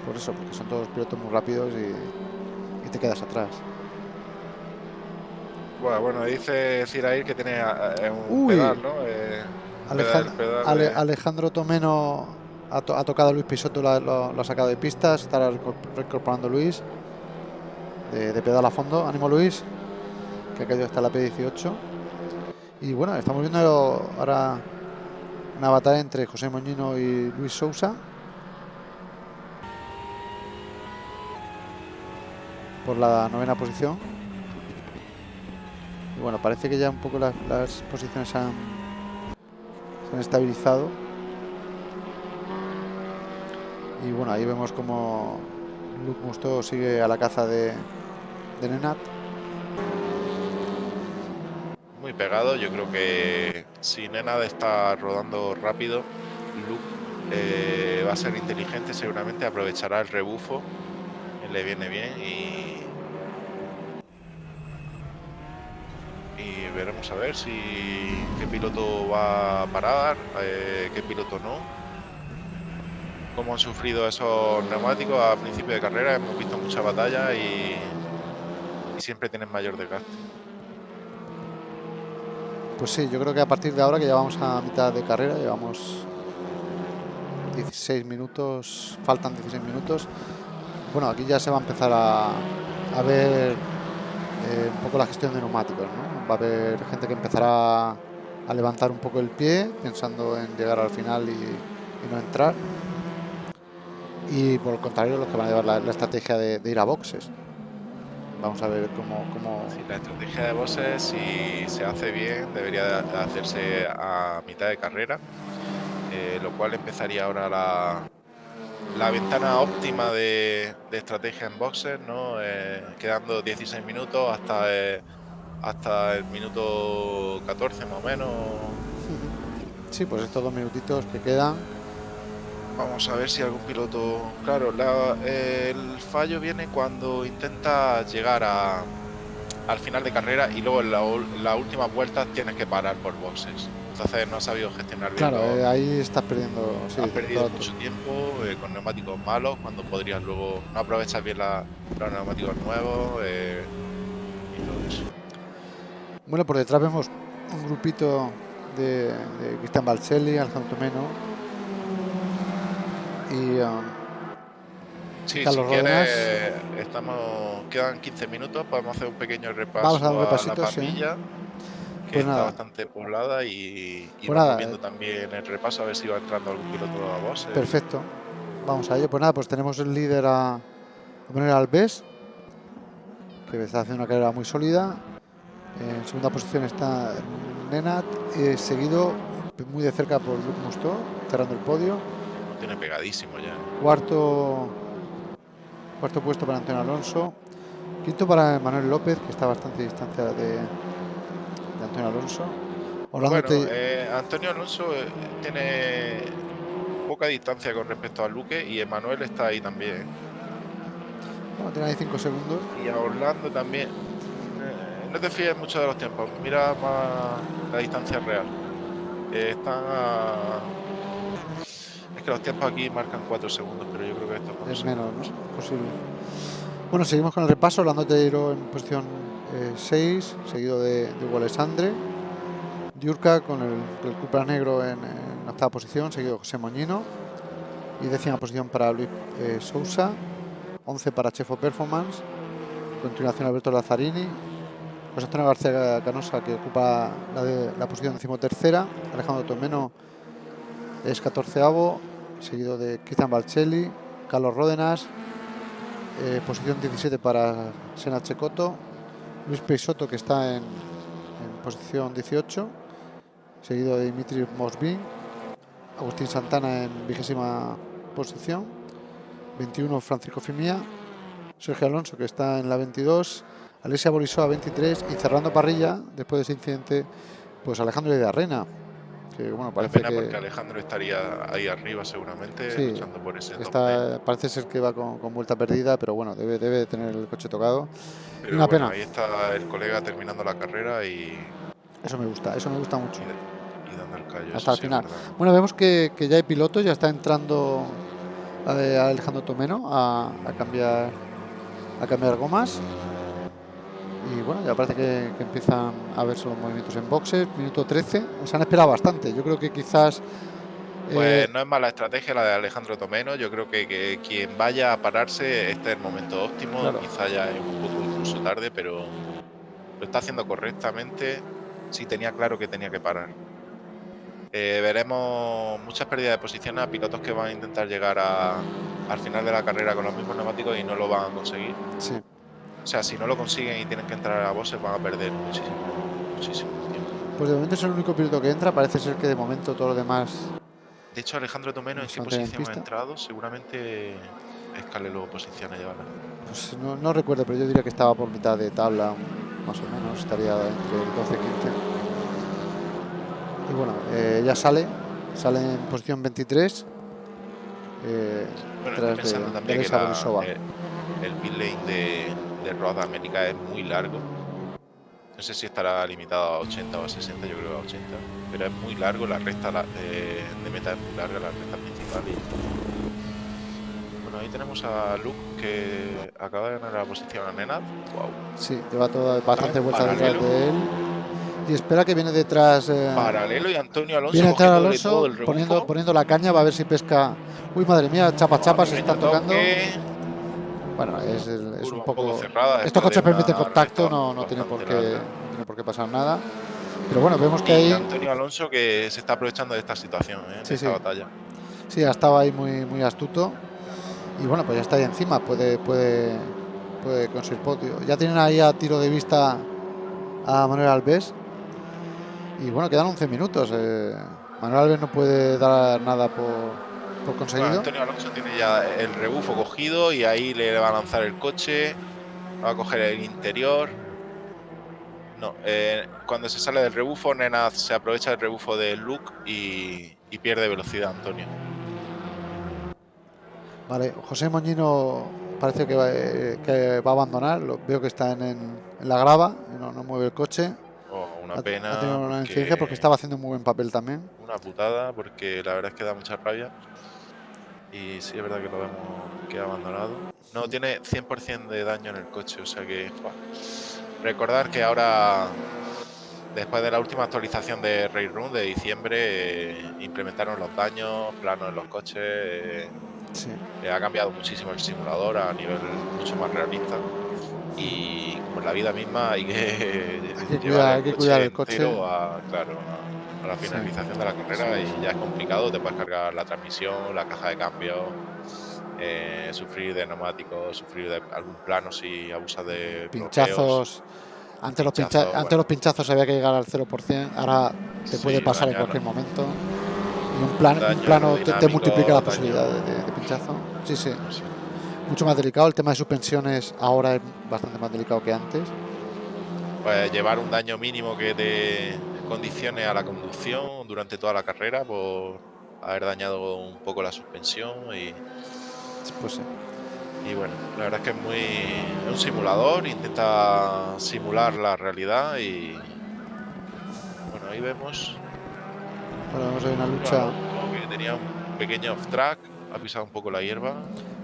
por eso, porque son todos pilotos muy rápidos y, te quedas atrás. Bueno, bueno dice Cirair que tiene eh, un pedal, ¿no? Eh, Alejandro Tomeno ha, tocado a Luis Pisoto, lo, ha sacado de pistas, estará reincorporando Luis de, de, pedal a fondo. Ánimo Luis, que ha caído hasta la P18. Y bueno, estamos viendo ahora una batalla entre José Moñino y Luis Sousa. Por la novena posición. Y bueno, parece que ya un poco las, posiciones se estabilizado. Y bueno, ahí vemos como Luke Musto sigue a la caza de, de Nenat muy pegado. Yo creo que si Nena está rodando rápido, Luke eh, va a ser inteligente, seguramente aprovechará el rebufo, le viene bien y, y veremos a ver si qué piloto va a parar, eh, qué piloto no. Cómo han sufrido esos neumáticos a principio de carrera, hemos visto mucha batalla y, siempre tienen mayor desgaste. Pues sí, yo creo que a partir de ahora que ya vamos a mitad de carrera, llevamos 16 minutos, faltan 16 minutos. Bueno, aquí ya se va a empezar a, ver eh, un poco la gestión de neumáticos, ¿no? Va a haber gente que empezará a levantar un poco el pie, pensando en llegar al final y, no entrar. Y por el contrario, los que van a llevar la, estrategia de, ir a boxes. Vamos a ver cómo... cómo... la estrategia de bosses, si se hace bien, debería hacerse a mitad de carrera, eh, lo cual empezaría ahora la, la ventana óptima de, estrategia en boxes, ¿no? Eh, quedando 16 minutos hasta, eh, hasta el minuto 14 más o menos. Sí, pues estos dos minutitos que quedan. Vamos a ver si algún piloto... Claro, el fallo viene cuando intenta llegar a, al final de carrera y luego en la, la última vuelta tienes que parar por boxes. Entonces no ha sabido gestionar bien. Claro, eh, ahí estás perdiendo. has perdido mucho tiempo eh, con neumáticos malos cuando podrías luego no aprovechar bien los neumáticos nuevos eh, y todo eso. Bueno, por detrás vemos un grupito de, de Cristian Balcelli, Alejandro Meno y um, Sí, si quieres, estamos, quedan 15 minutos, podemos hacer un pequeño repaso Vamos a, dar un repasito, que pues está bastante poblada y, y pues vamos viendo también el repaso a ver si va entrando algún piloto a vos. Perfecto. Vamos a ello. Pues nada, pues tenemos el líder a, a poner Alves, que está haciendo una carrera muy sólida. En segunda posición está Nenat, eh, seguido muy de cerca por Mustó, cerrando el podio. tiene pegadísimo ya. Cuarto, cuarto puesto para Antonio Alonso. Quinto para Manuel López, que está bastante distancia de, Antonio Alonso. Bueno, eh, Antonio Alonso eh, tiene poca distancia con respecto a Luque y Emanuel está ahí también. Bueno, tiene ahí 5 segundos. Y a Orlando también. Eh, no te fíes mucho de los tiempos, mira más la distancia real. están Es que los tiempos aquí marcan 4 segundos, pero yo creo que esto es, menos, ¿no? Posible. Bueno, seguimos con el repaso. Orlando Teiro en posición 6, seguido de, de Alessandre. Diurca con el, el negro en, octava posición, seguido José Moñino. Y décima posición para Luis eh, Sousa. 11 para Chefo Performance. Continuación Alberto Lazzarini. José Antonio García Canosa que ocupa la, de, la posición decimotercera. Alejandro Tomeno es 14 seguido de Cristian Balcelli. Carlos Ródenas, eh, posición 17 para Sena Checoto, Luis Peixoto que está en, posición 18, seguido de Dimitri Mosbin, Agustín Santana en vigésima posición, 21 Francisco Fimia, Sergio Alonso que está en la 22, Alessia Borisova 23 y cerrando parrilla después de ese incidente pues Alejandro de Arrena que bueno parece pena porque Alejandro estaría ahí arriba seguramente luchando por ese está, parece ser que va con, vuelta perdida pero bueno debe, debe tener el coche tocado pero una pena ahí está el colega terminando la carrera y eso me gusta eso me gusta mucho y, dando el callo hasta el final bueno vemos que, que, ya hay pilotos ya está entrando Alejandro Tomeno a, a cambiar a cambiar gomas y bueno, ya parece que, empiezan a verse los movimientos en boxes. Minuto 13, se han esperado bastante. Yo creo que quizás. Pues eh, no es mala estrategia la de Alejandro Tomeno. Yo creo que, quien vaya a pararse, este es el momento óptimo. Quizá ya es un poco incluso tarde, pero lo está haciendo correctamente. Sí tenía claro que tenía que parar. Eh, veremos muchas pérdidas de posiciones a pilotos que van a intentar llegar al final de la carrera con los mismos neumáticos y no lo van a conseguir. Sí. O sea, si no lo consiguen y tienen que entrar a bosses, van a perder muchísimo, muchísimo tiempo. Pues de momento es el único piloto que entra. Parece ser que de momento todo lo demás. De hecho, Alejandro Tomeno, ¿en qué posición ha entrado? Seguramente escale luego posición a llevarla. Pues no, recuerdo, pero yo diría que estaba por mitad de tabla, más o menos. Estaría entre el 12 y 15. Y bueno, eh, ya sale. Sale en posición 23. Eh, bueno, tras pensando de, también que el, el pit lane de, de Road América es muy largo. No sé si estará limitado a 80 o a 60, yo creo a 80. Pero es muy largo, la recta de, meta es muy larga, la recta principal. Bueno, ahí tenemos a Luke que acaba de ganar la posición a Nenad. Wow. Sí, lleva toda bastante vuelta detrás de él. Y espera que viene detrás. Eh, Paralelo y Antonio Alonso. Viene detrás Alonso poniendo, poniendo la caña, va a ver si pesca. Uy, madre mía, chapa chapa se están tocando. Bueno, es, un poco. cerrada, Estos coches permiten contacto, no, no tiene, por qué, tiene por qué pasar nada. Pero bueno, vemos que hay. Antonio Alonso que se está aprovechando de esta situación, ¿eh? de esta batalla. Sí, ha estado ahí muy, muy astuto. Y bueno, pues ya está ahí encima. Puede, puede, puede conseguir podio. Ya tienen ahí a tiro de vista a Manuel Alves. Y bueno, quedan 11 minutos. Eh, Manuel Alves no puede dar nada por, por conseguido. Antonio Alonso tiene ya el rebufo cogido y ahí le va a lanzar el coche. Va a coger el interior. No, eh, cuando se sale del rebufo, Nenaz se aprovecha del rebufo de Luke y, y pierde velocidad, Antonio. Vale, José Moñino parece que va, eh, que va a abandonar. Lo, veo que está en, en, en la grava, no, no, mueve el coche. Oh, una ha, pena. Ha tenido una incidencia porque estaba haciendo un muy buen papel también. Una putada, porque la verdad es que da mucha rabia. Y sí, es verdad que lo vemos que ha abandonado. No, tiene 100% de daño en el coche, o sea que. Recordar que ahora, después de la última actualización de Railroom de diciembre, eh, implementaron los daños, planos en los coches. Eh, sí. eh, ha cambiado muchísimo el simulador a nivel mucho más realista. Y como en la vida misma hay que, hay que cuidar, hay que cuidar el coche. A, claro, a la finalización de la carrera y ya es complicado. Te puedes cargar la transmisión, la caja de cambio. Eh, sufrir de neumáticos, sufrir de algún plano si abusas de pinchazos. Antes, los, pincha bueno. antes los pinchazos había que llegar al 0%, ahora te puede sí, pasar en cualquier momento. Y un, plan, un plano te, te, multiplica la posibilidad de, de, de, pinchazo. Sí, sí, sí. Mucho más delicado. El tema de suspensiones ahora es bastante más delicado que antes. Pues llevar un daño mínimo que te condicione a la conducción durante toda la carrera por haber dañado un poco la suspensión y pues. Y bueno, la verdad es que es muy. Es un simulador, intenta simular la realidad y. Bueno, ahí vemos. Ahora vemos ahí una lucha. Bueno, que tenía un pequeño off track, ha pisado un poco la hierba.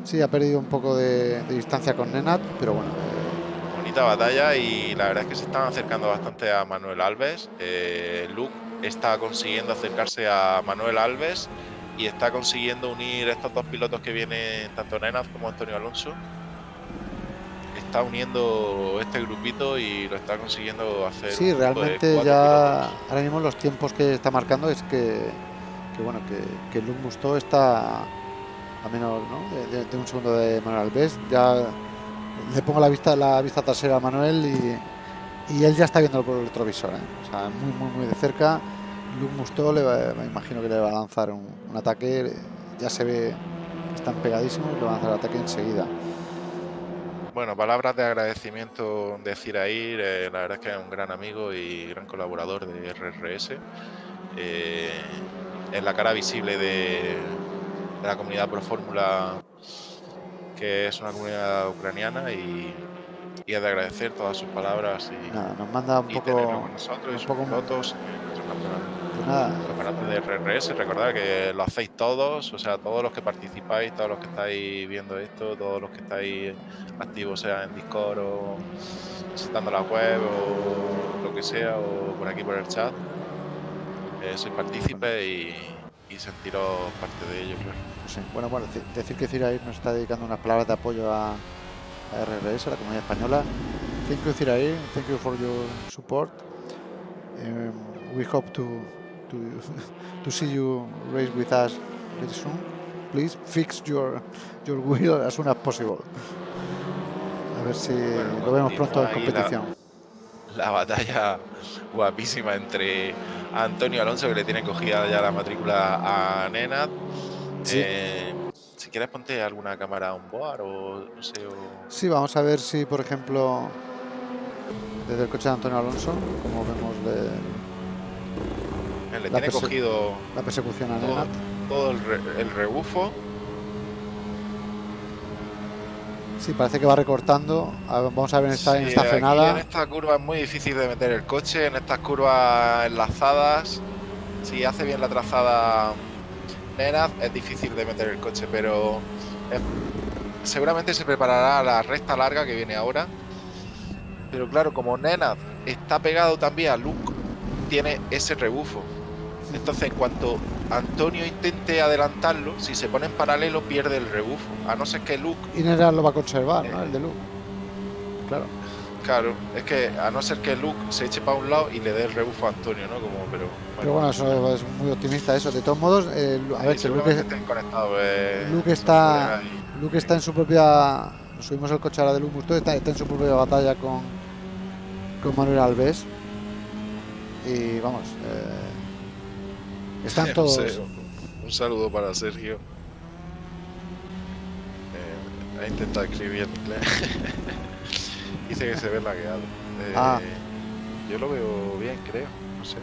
Sí, ha perdido un poco de, de distancia con Nenat, pero bueno. Bonita batalla y la verdad es que se están acercando bastante a Manuel Alves. Eh, Luke está consiguiendo acercarse a Manuel Alves y está consiguiendo unir estos dos pilotos que vienen, tanto Nenaz como Antonio Alonso. Está uniendo este grupito y lo está consiguiendo hacer. Sí, realmente ya pilotos. ahora mismo los tiempos que está marcando es que, que bueno, que, que Luke Musto está a menos ¿no? de, de, de, un segundo de Manuel Alves. Ya le pongo la vista, la vista trasera a Manuel y, él ya está viendo por el retrovisor. ¿eh? O sea, muy, muy, muy de cerca. Luke Musto le me imagino que le va a lanzar un, ataque, ya se ve que están pegadísimos y le va a lanzar el ataque enseguida. Bueno, palabras de agradecimiento de Cirair, eh, la verdad es que es un gran amigo y gran colaborador de RRS. Eh, es la cara visible de, de la comunidad Pro Fórmula, que es una comunidad ucraniana y, y es de agradecer todas sus palabras y, Nada, nos manda un poco con nosotros un y poco pilotos. Pues nada, campeonato de RRS, recordad que lo hacéis todos, o sea, todos los que participáis, todos los que estáis viendo esto, todos los que estáis activos, sea en Discord o visitando la web o lo que sea, o por aquí por el chat, eh, sois partícipes y, y, sentiros parte de ello, claro. Sí. Bueno, bueno, decir que Cirair nos está dedicando unas palabras de apoyo a, a RRS, a la comunidad española. Thank you, Cirair. Thank you for your support. Um, we hope to to to see you race with us very soon. Please fix your your wheel as soon as possible. A ver si bueno, lo vemos pronto en competición. La, la, batalla guapísima entre Antonio Alonso, que le tiene cogida ya la matrícula a Nenad. Sí. Eh, si quieres ponte alguna cámara on board o no sé. O... Sí, vamos a ver si, por ejemplo, desde el coche de Antonio Alonso, como vemos de, le tiene cogido la persecución a todo, todo el, re, el, rebufo. Sí, parece que va recortando. A ver, vamos a ver en esta, sí, en esta frenada. En esta curva es muy difícil de meter el coche. En estas curvas enlazadas, si hace bien la trazada Nenaz, es difícil de meter el coche, pero es, seguramente se preparará la recta larga que viene ahora. Pero claro, como Nenaz está pegado también a Luke, tiene ese rebufo. Entonces, en cuanto Antonio intente adelantarlo, si se pone en paralelo, pierde el rebufo. A no ser que Luke. Y Nera lo va a conservar, eh, ¿no? El de Luke. Claro. Claro, es que a no ser que Luke se eche para un lado y le dé el rebufo a Antonio, ¿no? Como, pero, bueno, pero bueno, eso es muy optimista eso. De todos modos, eh, a ver, que Luke, eh, Luke, está, Luke está en su propia subimos el coche ahora de Lumus, está, está en su propia batalla con, con Manuel Alves. Y vamos, eh, están todos. Un saludo para Sergio. Eh, ha intentado escribir en inglés. Dice que se ve lagueado. Eh, Ah. Yo lo veo bien, creo. No sé.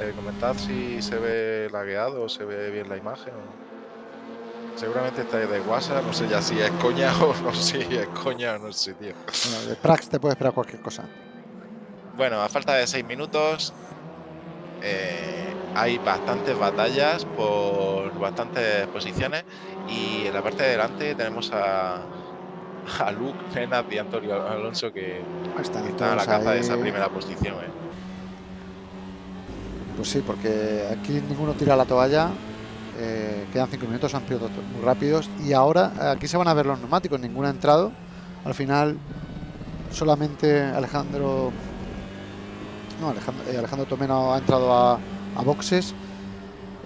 Eh, comentad si se ve lagueado o se ve bien la imagen. o- Seguramente está de WhatsApp. No sé ya si es coña o no sé si es coña o no sé, tío. Bueno, de Prax te puede esperar cualquier cosa. Bueno, a falta de 6 minutos, eh, hay bastantes batallas por bastantes posiciones y en la parte de delante tenemos a, a Luke, Nenad y Antonio Alonso que Están están a la caza de esa primera posición. ¿eh? Pues sí, porque aquí ninguno tira la toalla. eh, quedan cinco minutos, son pilotos muy rápidos. Y ahora aquí se van a ver los neumáticos, ninguno ha entrado. Al final, solamente Alejandro. No, Alejandro, eh, Alejandro Tomeno ha entrado a, a boxes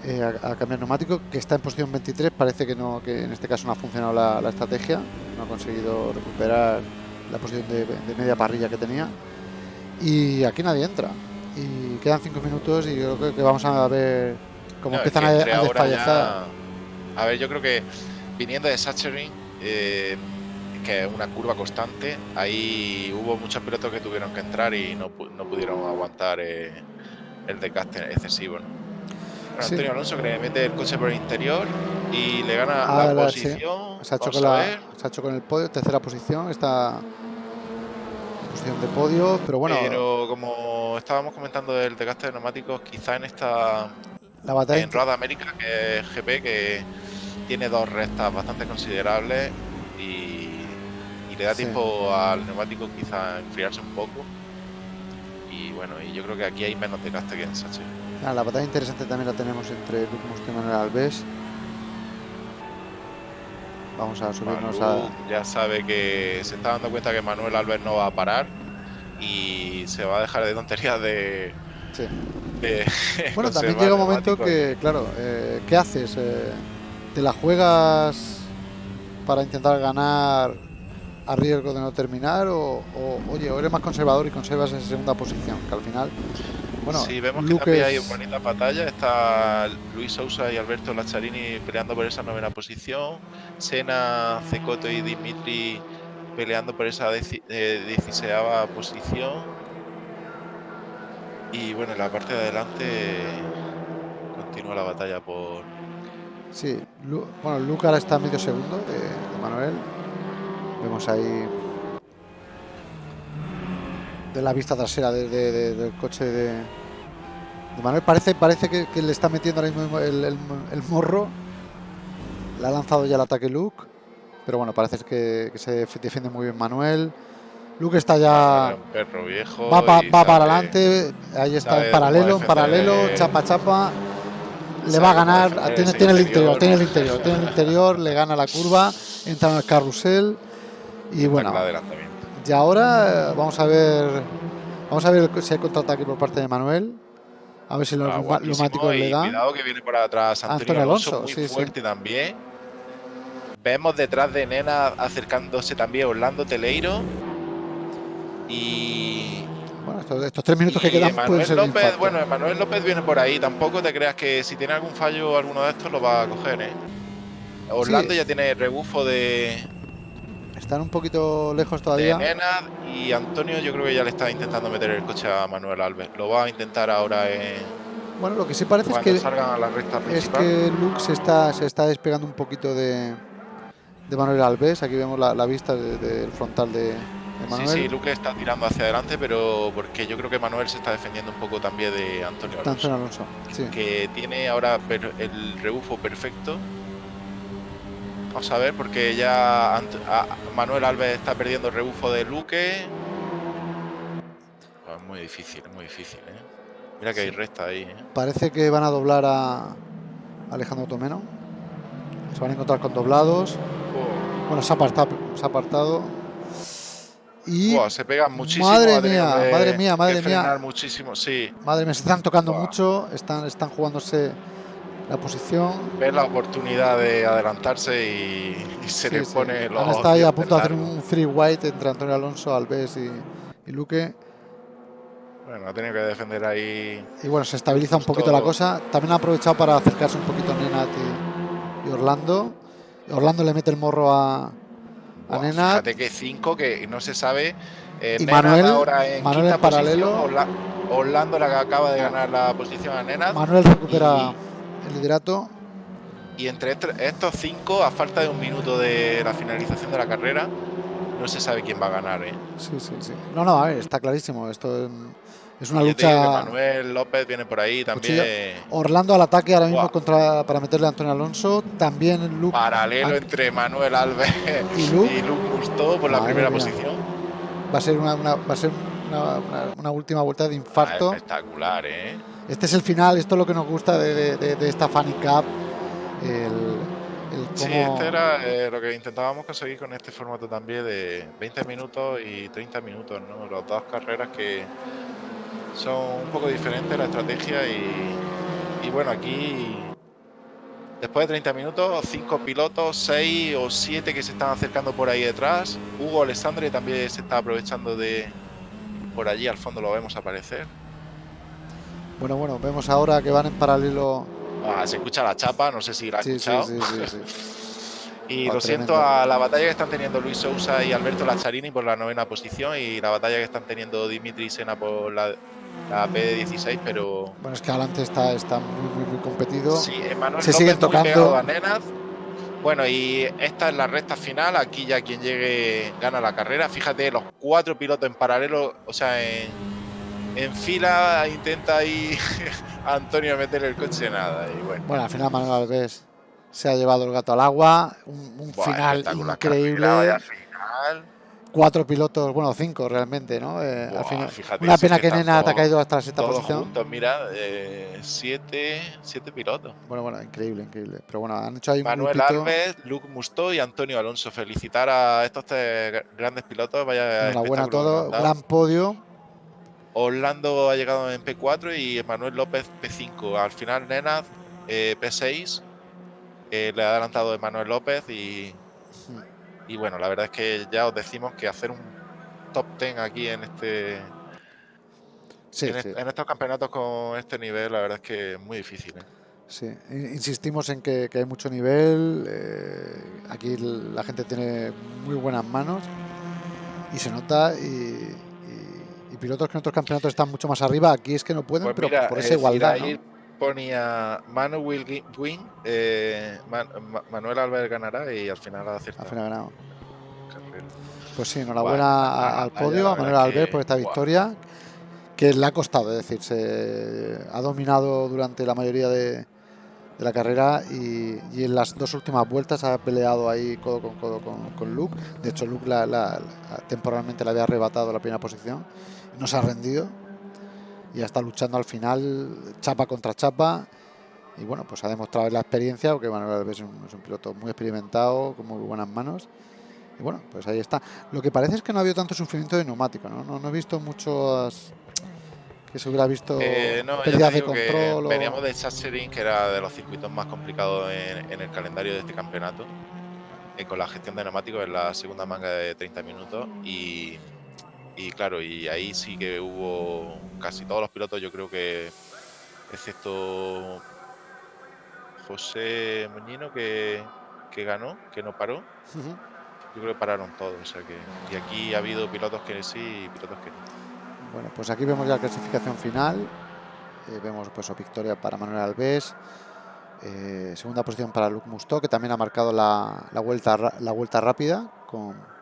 eh, a, a cambiar neumático, que está en posición 23. Parece que no, que en este caso no ha funcionado la, la estrategia, no ha conseguido recuperar la posición de, de media parrilla que tenía. Y aquí nadie entra. Y quedan cinco minutos y yo creo que vamos a ver cómo No, es empiezan que a, a desfallecer. A ver, yo creo que viniendo de Sachsenring, eh, que es una curva constante, ahí hubo muchos pilotos que tuvieron que entrar y no, no pudieron aguantar eh, el desgaste excesivo. ¿no? Sí. Antonio Alonso que le mete el coche por el interior y le gana Ah, la la- sí. posición. Se ha, hecho con a la- ver, se ha hecho con el podio, tercera posición, está posición de podio, pero bueno, pero como estábamos comentando del desgaste de neumáticos, quizá en esta la batalla en Road América, que es GP, que tiene dos rectas bastante considerables y, y le da Sí. tiempo al neumático quizá enfriarse un poco. Y bueno, y yo creo que aquí hay menos desgaste que en Sachi. Ah, la batalla interesante también la tenemos entre Luke Musto y Manuel Alves. Vamos a subirnos a... Ya sabe que se está dando cuenta que Manuel Alves no va a parar y se va a dejar de tonterías de. Sí. de Bueno, también llega un momento que, claro, eh, ¿qué haces? Eh, ¿Te la juegas para intentar ganar a riesgo de no terminar? O, o, oye, o eres más conservador y conservas esa segunda posición? Que al final, bueno, sí, vemos que también hay es- bonita batalla. Está Luis Sousa y Alberto Lacharini peleando por esa novena posición. Sena, Cecoto y Dimitri peleando por esa eh, dieciseava posición. Y bueno, en la parte de adelante continúa la batalla por. Sí, Lu- bueno, Luke ahora está a medio segundo de, de Manuel. Vemos ahí de la vista trasera de- de- de- del coche de, de Manuel. Parece, parece que, que le está metiendo ahora mismo el, el- el morro. Le ha lanzado ya el ataque Luke. Pero bueno, parece que, que se def- defiende muy bien Manuel. Luke está ya. un perro viejo. Va, pa- para adelante, ahí está en paralelo, en paralelo, chapa chapa. Le va a ganar, tiene, el interior. tiene el interior, tiene el interior, le gana la curva, entra en el carrusel y bueno, y ahora eh, vamos a ver, vamos a ver si hay contraataque por parte de Manuel, a ver si los Ah, neumáticos le dan. Cuidado que viene por atrás Antonio, Antonio Alonso, Alonso, muy sí, sí. fuerte también. Vemos detrás de Nena acercándose también Orlando Teleiro. Y, Bueno, estos, estos tres minutos que quedan pueden Emanuel ser de López, infarto. bueno, Emanuel López viene por ahí. Tampoco te creas que si tiene algún fallo alguno de estos lo va a coger, ¿eh? Orlando Sí. ya tiene rebufo de, Están un poquito lejos de todavía. Y Antonio yo creo que ya le está intentando meter el coche a Manuel Alves. Lo va a intentar ahora en, Bueno, lo que sí parece es que a la recta Es que Luke se está, se está despegando un poquito de, de Manuel Alves. Aquí vemos la, la vista de- del frontal de, de Sí, Manuel. sí, Luque está tirando hacia adelante, pero porque yo creo que Manuel se está defendiendo un poco también de Antonio de Alonso, Antonio Alonso. Sí. que tiene ahora el rebufo perfecto. Vamos a ver, porque ya Ant- a- Manuel Alves está perdiendo el rebufo de Luque. Pues muy difícil, muy difícil, ¿eh? Mira que hay recta ahí, ¿eh? Parece que van a doblar a Alejandro Tomeno. Se van a encontrar con doblados. Bueno, se ha apartado. Se ha apartado. Y Buah, se pegan muchísimo. Madre mía, que- madre mía, madre mía. muchísimo, sí. madre mía, se están tocando mucho. Están, están jugándose la posición. Ve la oportunidad de adelantarse y, se le pone los. Han estado ahí a punto de hacer un free white entre Antonio Alonso, Alves y, y Luque. Bueno, ha tenido que defender ahí. Y bueno, se estabiliza un poquito la cosa. También ha aprovechado para acercarse un poquito a Nenat y, Orlando. Orlando le mete el morro a, a Nenat. Fíjate que 5 que no se sabe. Eh, y Manuel, ahora en, Manuel en paralelo. Orlando, la que acaba de ganar la posición a Nenat. Manuel recupera el liderato. Y entre estos cinco, a falta de un minuto de la finalización de la carrera, no se sabe quién va a ganar. ¿eh? Sí, sí, sí. No, no, a ver, está clarísimo. Esto es una lucha. Manuel López viene por ahí también. Orlando al ataque ahora mismo contra, para meterle a Antonio Alonso. También Luke. Paralelo entre Manuel Alves y Luke, y por la primera posición. Va a ser una, va a ser una, última vuelta de infarto. Ah, espectacular, ¿eh? Este es el final, esto es lo que nos gusta de, de, esta Funny Cup. El, Sí, este era eh, lo que intentábamos conseguir con este formato también de 20 minutos y 30 minutos, ¿no? Las dos carreras que son un poco diferentes la estrategia y, bueno, aquí después de 30 minutos, 5 pilotos, 6 o 7 que se están acercando por ahí detrás. Hugo Alessandri también se está aprovechando de por allí, al fondo lo vemos aparecer. Bueno, bueno, vemos ahora que van en paralelo. Ah, se escucha la chapa, no sé si la ha escuchado. Sí, sí, sí, y lo siento a la batalla que están teniendo Luis Sousa y Alberto Lacharini por la novena posición y la batalla que están teniendo Dimitri Sena por la, la P16, pero. Bueno, es que adelante está, está muy, muy, competido. Sí, se siguen tocando. Bueno, y esta es la recta final. Aquí ya quien llegue gana la carrera. Fíjate, los cuatro pilotos en paralelo, o sea, en, en fila intenta ahí Antonio meter el coche nada. Y bueno. bueno, al final Manuel Alves se ha llevado el gato al agua. Un, final increíble. Cuatro pilotos, bueno, cinco realmente, ¿no? Eh, al final, una pena que, Nena ha caído hasta la sexta posición. mira, eh, siete, siete pilotos. Bueno, bueno, increíble, increíble. Pero bueno, han hecho ahí Manuel Alves, Luke Musto y Antonio Alonso. Felicitar a estos tres grandes pilotos. Vaya Enhorabuena a todos, gran podio. Orlando ha llegado en P4 y Manuel López P5. Al final, Nena eh, P6. le ha adelantado Emanuel López y, y bueno, la verdad es que ya os decimos que hacer un top 10 aquí en este, en, estos campeonatos con este nivel, la verdad es que es muy difícil. ¿eh? Sí, insistimos en que, hay mucho nivel. Eh, aquí la gente tiene muy buenas manos y se nota. Y, pilotos que en otros campeonatos están mucho más arriba, aquí es que no pueden, pues pero por esa igualdad. Ahí ponía Manu will win, eh, Manuel Álvarez ganará y al final ha acertado. Al final ha ganado. Pues sí, enhorabuena al podio, a Manuel Albert por esta victoria, que le ha costado, es decir, se ha dominado durante la mayoría de, la carrera y, en las dos últimas vueltas ha peleado ahí codo con codo con, Luke. De hecho, Luke temporalmente le había arrebatado la primera posición no se ha rendido y está luchando al final, chapa contra chapa. Y bueno, pues ha demostrado la experiencia, porque Manuel Alves es un, piloto muy experimentado, con muy buenas manos. Y bueno, pues ahí está. Lo que parece es que no ha habido tanto sufrimiento de neumático, ¿no? No, he visto muchos que se hubiera visto eh, no, de control. Veníamos de Sachsenring, que era de los circuitos más complicados en, el calendario de este campeonato, eh, con la gestión de neumáticos en la segunda manga de 30 minutos. Y, y claro, y ahí sí que hubo casi todos los pilotos, yo creo que, excepto José Moñino, que, ganó, que no paró. Yo creo que pararon todos. O sea que, y aquí ha habido pilotos que sí y pilotos que no. Bueno, pues aquí vemos ya la clasificación final. Eh, vemos pues victoria para Manuel Alves. Eh, segunda posición para Luc Musto, que también ha marcado la, la, vuelta, la vuelta rápida con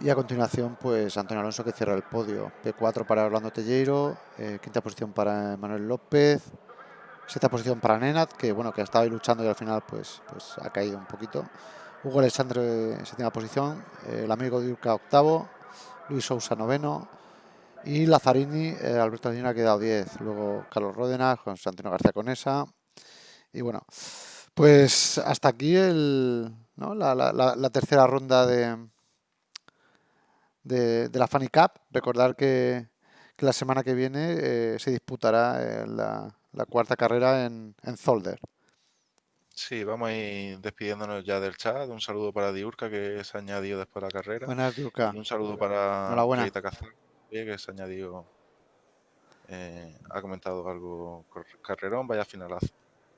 y a continuación, pues Antonio Alonso que cierra el podio. P4 para Orlando Telleiro, eh, quinta posición para Manuel López, sexta posición para Nenat, que bueno, que ha estado ahí luchando y al final pues, pues ha caído un poquito. Hugo Alessandro séptima posición, eh, el amigo de Urca octavo, Luis Sousa noveno y Lazzarini, eh, Alberto Andina ha quedado 10. Luego Carlos Ródenas, José Antonio García Conesa. Y bueno, pues hasta aquí el, la tercera ronda de, de, la Funny Cup. Recordar que, la semana que viene eh, se disputará eh, la, la cuarta carrera en, en Zolder. Sí, vamos a ir despidiéndonos ya del chat. Un saludo para Diurca, que se ha añadido después de la carrera. Buenas, Diurca. Y un saludo para. Rita Cazal, que se ha añadido, eh, ha comentado algo carrerón, vaya finalazo.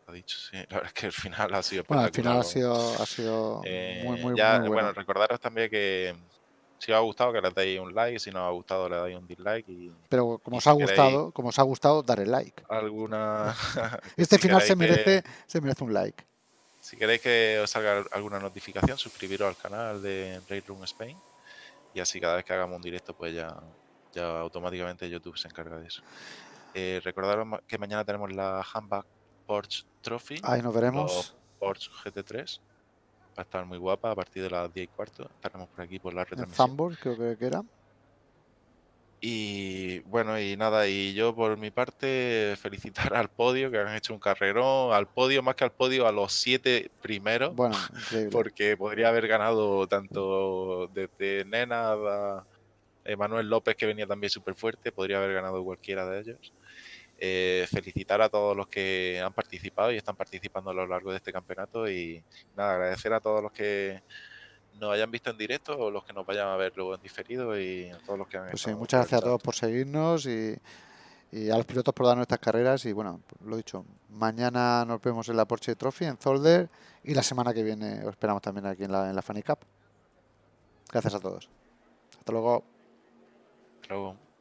Ha dicho, sí, la verdad es que el final ha sido Bueno, al final ha sido, ha sido Eh, muy, muy, ya, muy bueno. bueno, recordaros también que si os ha gustado que le deis un like, si no os ha gustado le dais un dislike y Pero como y os si ha queréis- gustado, como os ha gustado, darle like. alguna... Este si final se que- merece, se merece un like. Si queréis que os salga alguna notificación, suscribiros al canal de Raid Room Spain y así cada vez que hagamos un directo pues ya, ya automáticamente YouTube se encarga de eso. Eh, recordaros que mañana tenemos la Handbag Porsche Trophy, Ahí nos veremos. Porsche GT3. Va a estar muy guapa a partir de las 10 y cuarto. Estaremos por aquí por la retransmisión. Zambor, creo que era. Y bueno, y nada, y yo por mi parte felicitar al podio, que han hecho un carrerón, al podio, más que al podio, a los siete primeros. Bueno, increíble. porque podría haber ganado tanto desde Nena a Emanuel López, que venía también súper fuerte, podría haber ganado cualquiera de ellos. Eh, felicitar a todos los que han participado y están participando a lo largo de este campeonato y nada, agradecer a todos los que nos hayan visto en directo o los que nos vayan a ver luego en diferido y a todos los que han Pues sí, muchas gracias a todos por seguirnos y, y a los pilotos por darnos estas carreras. Y bueno, lo dicho, mañana nos vemos en la Porsche Trophy en Zolder y la semana que viene os esperamos también aquí en la, en la Funny Cup. Gracias a todos. Hasta luego. Hasta luego.